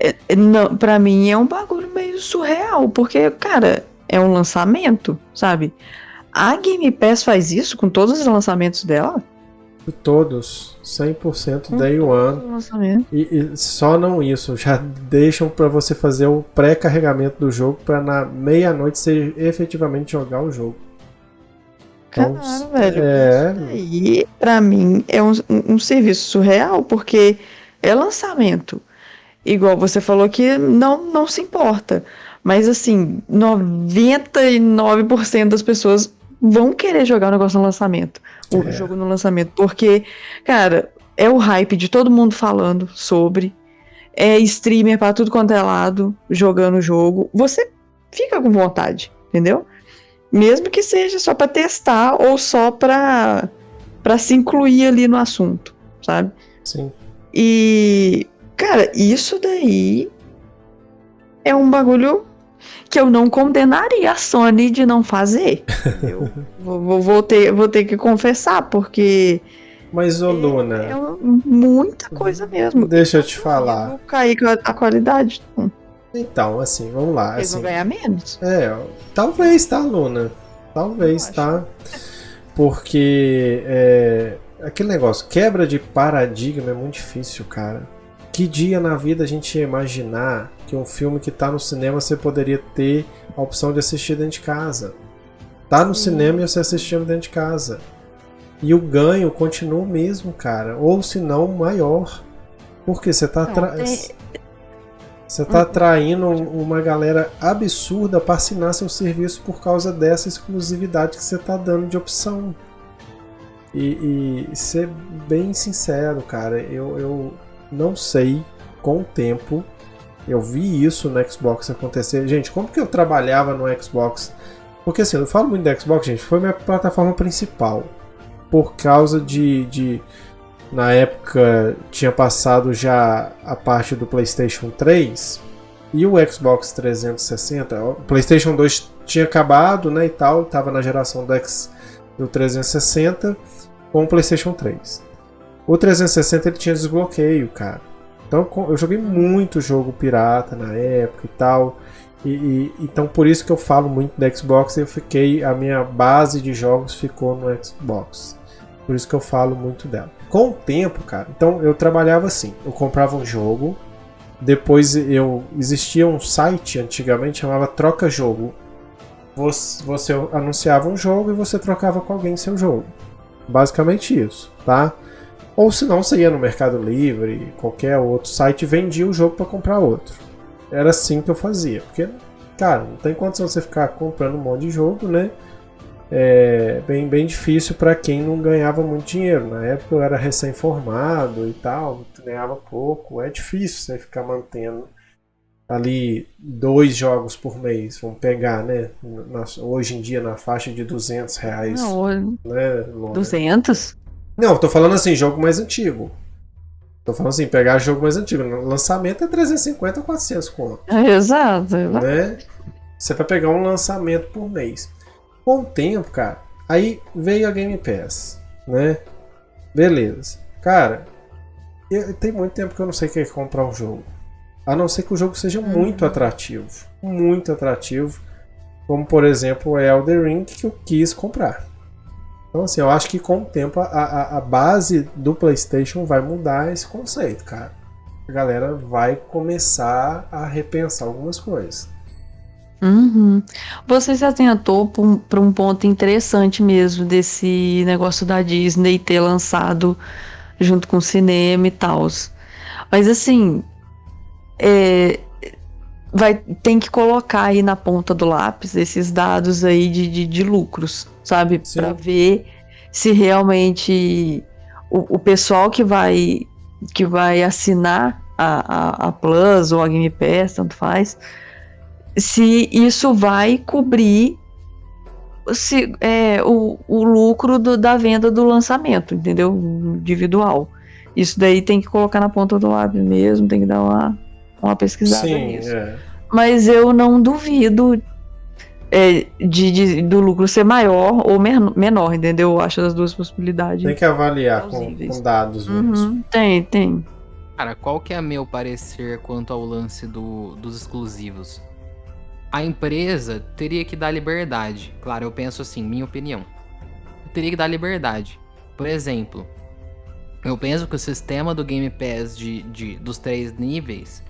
É, é, não, pra mim é um bagulho meio surreal, porque, cara, é um lançamento, sabe? A Game Pass faz isso com todos os lançamentos dela? Todos, 100% day one. E, e só não isso, já deixam pra você fazer o pré-carregamento do jogo pra na meia-noite você efetivamente jogar o jogo. Então, Caralho, velho. é, E pra mim é um, um serviço surreal, porque é lançamento. Igual você falou que não, não se importa. Mas assim, 99% das pessoas vão querer jogar o negócio no lançamento. O É. jogo no lançamento. Porque, cara, é o hype de todo mundo falando sobre. É streamer pra tudo quanto é lado, jogando o jogo. Você fica com vontade, entendeu? Mesmo que seja só pra testar ou só pra, pra se incluir ali no assunto, sabe? sim. E, cara, isso daí é um bagulho que eu não condenaria a Sony de não fazer. Eu vou, vou- ter, vou ter que confessar, porque Mas, ô Luna, é um- muita coisa mesmo. deixa eu te Eu falar. vou cair com a, qualidade. Não, Então, assim, vamos lá. Eles Assim, vão ganhar menos. É, talvez, tá, Luna? Talvez, Eu tá? Porque é, aquele negócio, quebra de paradigma é muito difícil, cara. Que dia na vida a gente ia imaginar que um filme que tá no cinema você poderia ter a opção de assistir dentro de casa? Tá no Sim. cinema e você assistindo dentro de casa. E o ganho continua o mesmo, cara. Ou se não, maior. Porque você tá Não, atra- tem- você tá atraindo uma galera absurda para assinar seu serviço por causa dessa exclusividade que você tá dando de opção. E, e ser bem sincero, cara, eu, eu não sei com o tempo. Eu vi isso no Xbox acontecer. Gente, como que eu trabalhava no Xbox? Porque assim, eu falo muito do Xbox, gente, foi minha plataforma principal. Por causa de, de na época tinha passado já a parte do PlayStation 3 e o Xbox 360. O PlayStation 2 tinha acabado, né, e tal, tava na geração do, X, do 360 com o PlayStation 3. O 360 ele tinha desbloqueio, cara. Então eu joguei muito jogo pirata na época e tal. E, e- então por isso que eu falo muito do Xbox, eu fiquei a minha base de jogos ficou no Xbox. Por isso que eu falo muito dela. Com o tempo, cara, então eu trabalhava assim, eu comprava um jogo, depois eu existia um site antigamente chamava Troca Jogo. Você, você anunciava um jogo e você trocava com alguém seu jogo. Basicamente isso, tá? Ou se não, você ia no Mercado Livre, qualquer outro site vendia o jogo para comprar outro. Era assim que eu fazia, porque, cara, não tem condição você ficar comprando um monte de jogo, né? É bem, bem difícil para quem não ganhava muito dinheiro. Na época eu era recém-formado e tal, ganhava pouco. É difícil você ficar mantendo ali dois jogos por mês. Vamos pegar, né? Na- hoje em dia na faixa de 200 reais, Não, né? Lona? 200? Não, tô falando assim, jogo mais antigo. Tô falando assim, pegar jogo mais antigo. Lançamento é 350 ou 400 conto, Exato. exato. né? Você vai pegar um lançamento por mês. Com o tempo, cara, aí veio a Game Pass, né? Beleza. Cara, eu- tem muito tempo que eu não sei o que é comprar um jogo. A não ser que o jogo seja muito atrativo. Muito atrativo. Como, por exemplo, o Elder Ring que eu quis comprar. Então, assim, eu acho que com o tempo a, a, a base do PlayStation vai mudar esse conceito, cara. A galera vai começar a repensar algumas coisas. Uhum. Você se atentou para um ponto interessante mesmo desse negócio da Disney ter lançado junto com o cinema e tal. Mas assim, é, vai, tem que colocar aí na ponta do lápis esses dados aí de, de, de lucros, sabe? Para ver se realmente o, o pessoal que vai, que vai assinar a, a, a Plus ou a Game Pass, tanto faz, se isso vai cobrir se, é, o, o lucro do- da venda do lançamento, entendeu? Individual. Isso daí tem que colocar na ponta do lápis mesmo, tem que dar uma, uma pesquisada Sim, nisso. é. Mas eu não duvido é, de, de- do lucro ser maior ou men- menor, entendeu? Eu acho as duas possibilidades. Tem que avaliar com, com dados mesmo. Uhum, tem, tem. Cara, qual que é meu parecer quanto ao lance do- dos exclusivos? A empresa teria que dar liberdade. Claro, eu penso assim, minha opinião. Teria que dar liberdade. Por exemplo, Eu penso que o sistema do Game Pass de, de, dos três níveis,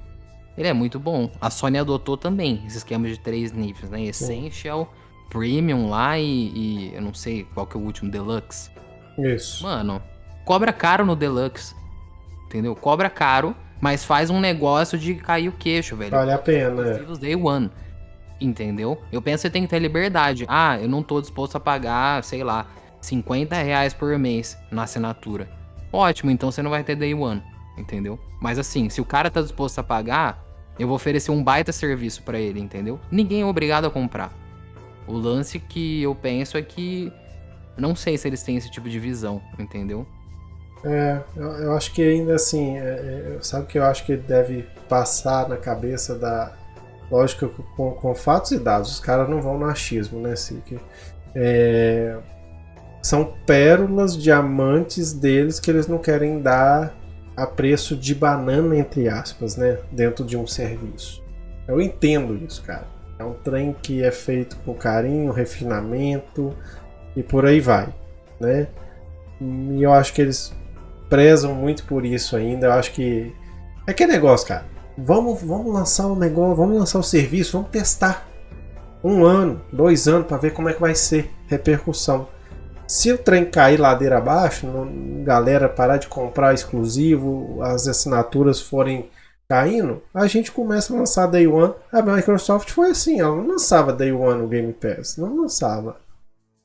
ele é muito bom. A Sony adotou também esse esquema de três níveis, né? Essential, Premium lá e, e eu não sei qual que é o último, Deluxe. Isso. Mano, cobra caro no Deluxe. Entendeu? Cobra caro, mas faz um negócio de cair o queixo, velho. Vale a pena, é. Exclusivos Day One. Entendeu? Eu penso que você tem que ter liberdade. Ah, eu não tô disposto a pagar, sei lá, 50 reais por mês na assinatura. Ótimo, então você não vai ter Day One. Entendeu? Mas assim, se o cara tá disposto a pagar, eu vou oferecer um baita serviço pra ele, entendeu? Ninguém é obrigado a comprar. O lance que eu penso é que. Não sei se eles têm esse tipo de visão, entendeu? É, eu, eu acho que ainda assim, é, é, sabe que eu acho que deve passar na cabeça da. Lógico, com, com fatos e dados, os caras não vão no achismo, né, Sik? É, são pérolas, diamantes deles que eles não querem dar a preço de banana, entre aspas, né? Dentro de um serviço. Eu entendo isso, cara. É um trem que é feito com carinho, refinamento e por aí vai, né? E eu acho que eles prezam muito por isso ainda. Eu acho que é que negócio, cara. Vamos, vamos lançar o negócio, vamos lançar o serviço, vamos testar um ano, dois anos para ver como é que vai ser repercussão. Se o trem cair ladeira abaixo, galera parar de comprar exclusivo, as assinaturas forem caindo, a gente começa a lançar Day One. A Microsoft foi assim, ela não lançava Day One no Game Pass, não lançava.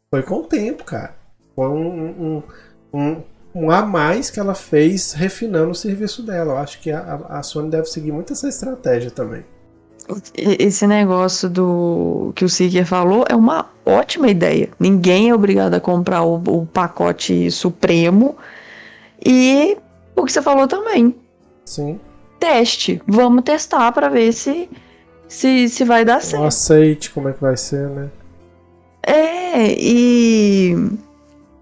Foi com o tempo, cara. Foi um, um, um, um a mais que ela fez refinando o serviço dela. Eu acho que a, a Sony deve seguir muito essa estratégia também esse negócio do que o Seeker falou é uma ótima ideia. Ninguém é obrigado a comprar o, o pacote supremo. E o que você falou também. Sim. Teste. Vamos testar para ver se, se, se vai dar certo. Aceite como é que vai ser, né? É, e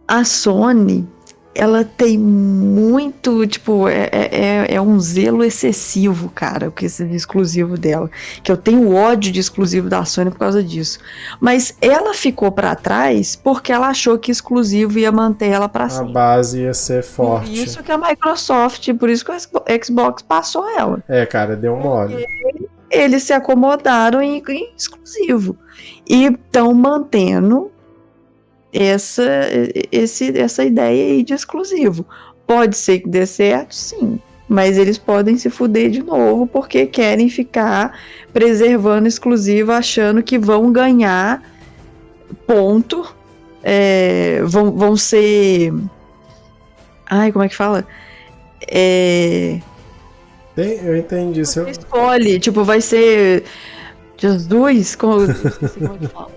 a Sony ela tem muito, tipo, é, é, é, é um zelo excessivo, cara, o que esse exclusivo dela. Que eu tenho ódio de exclusivo da Sony por causa disso. Mas ela ficou para trás porque ela achou que exclusivo ia manter ela para cima. A base ia ser forte. Por isso que a Microsoft, por isso que o Xbox passou ela. É, cara, deu um mole. Eles se acomodaram em, em exclusivo. E estão mantendo essa, esse, essa ideia aí de exclusivo. Pode ser que dê certo, sim. Mas eles podem se fuder de novo porque querem ficar preservando exclusivo, achando que vão ganhar ponto. É, vão, vão ser. Ai, como é que fala? É. Tem, eu entendi. Você escolhe, tipo, vai ser. Jesus, como. como é que fala?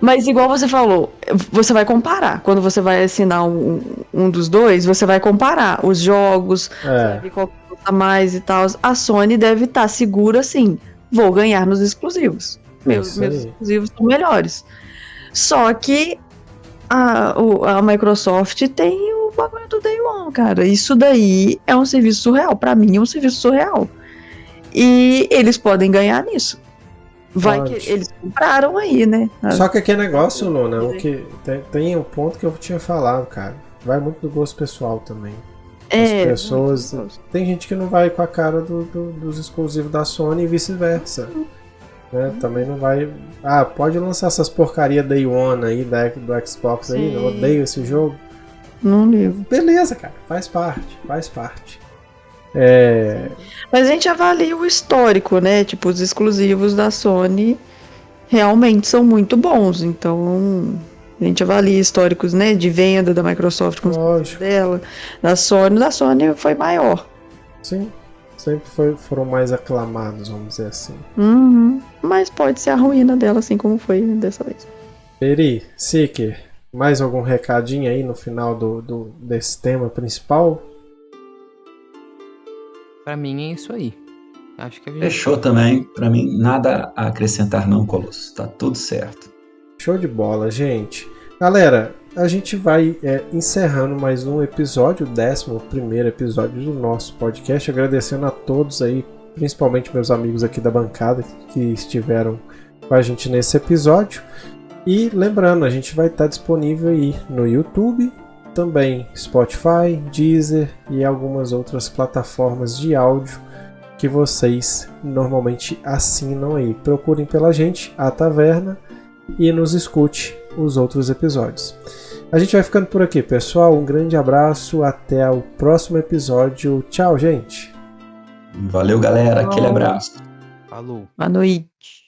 Mas igual você falou, você vai comparar. Quando você vai assinar um, um dos dois, você vai comparar os jogos, é. qual custa mais e tal. A Sony deve estar tá segura assim, vou ganhar nos exclusivos. Meus, meus exclusivos são melhores. Só que a, a Microsoft tem o bagulho do Day One, cara. Isso daí é um serviço surreal. Para mim é um serviço surreal. E eles podem ganhar nisso. Vai Pode. que eles compraram aí, né? Só que aquele negócio, Luna, o que tem, tem um ponto que eu tinha falado, cara. Vai muito do gosto pessoal também. É, As pessoas. Tem gente que não vai com a cara do, do, dos exclusivos da Sony e vice-versa. Né? Também não vai. Ah, pode lançar essas porcaria Day One aí da, do Xbox Sim. aí. Eu odeio esse jogo. Não ligo. Beleza, cara. Faz parte. Faz parte. É... Mas a gente avalia o histórico, né? Tipo, os exclusivos da Sony realmente são muito bons. Então, a gente avalia históricos, né? De venda da Microsoft com os dela. Da Sony, da Sony foi maior. Sim. Sempre foi, foram mais aclamados, vamos dizer assim. Uhum. Mas pode ser a ruína dela, assim como foi dessa vez. Peri, Seeker, mais algum recadinho aí no final do, do, desse tema principal? Para mim é isso aí. Acho que a gente... Fechou também. Para mim, nada a acrescentar não, Colosso. Tá tudo certo. Show de bola, gente. Galera, a gente vai é, encerrando mais um episódio, o décimo primeiro episódio do nosso podcast. Agradecendo a todos aí, principalmente meus amigos aqui da bancada que estiveram com a gente nesse episódio. E lembrando, a gente vai estar disponível aí no YouTube, também Spotify, Deezer e algumas outras plataformas de áudio que vocês normalmente assinam aí. Procurem pela gente, a Taverna, e nos escute os outros episódios. A gente vai ficando por aqui, pessoal. Um grande abraço, até o próximo episódio. Tchau, gente. Valeu, galera. Aquele abraço. Falou. Boa noite.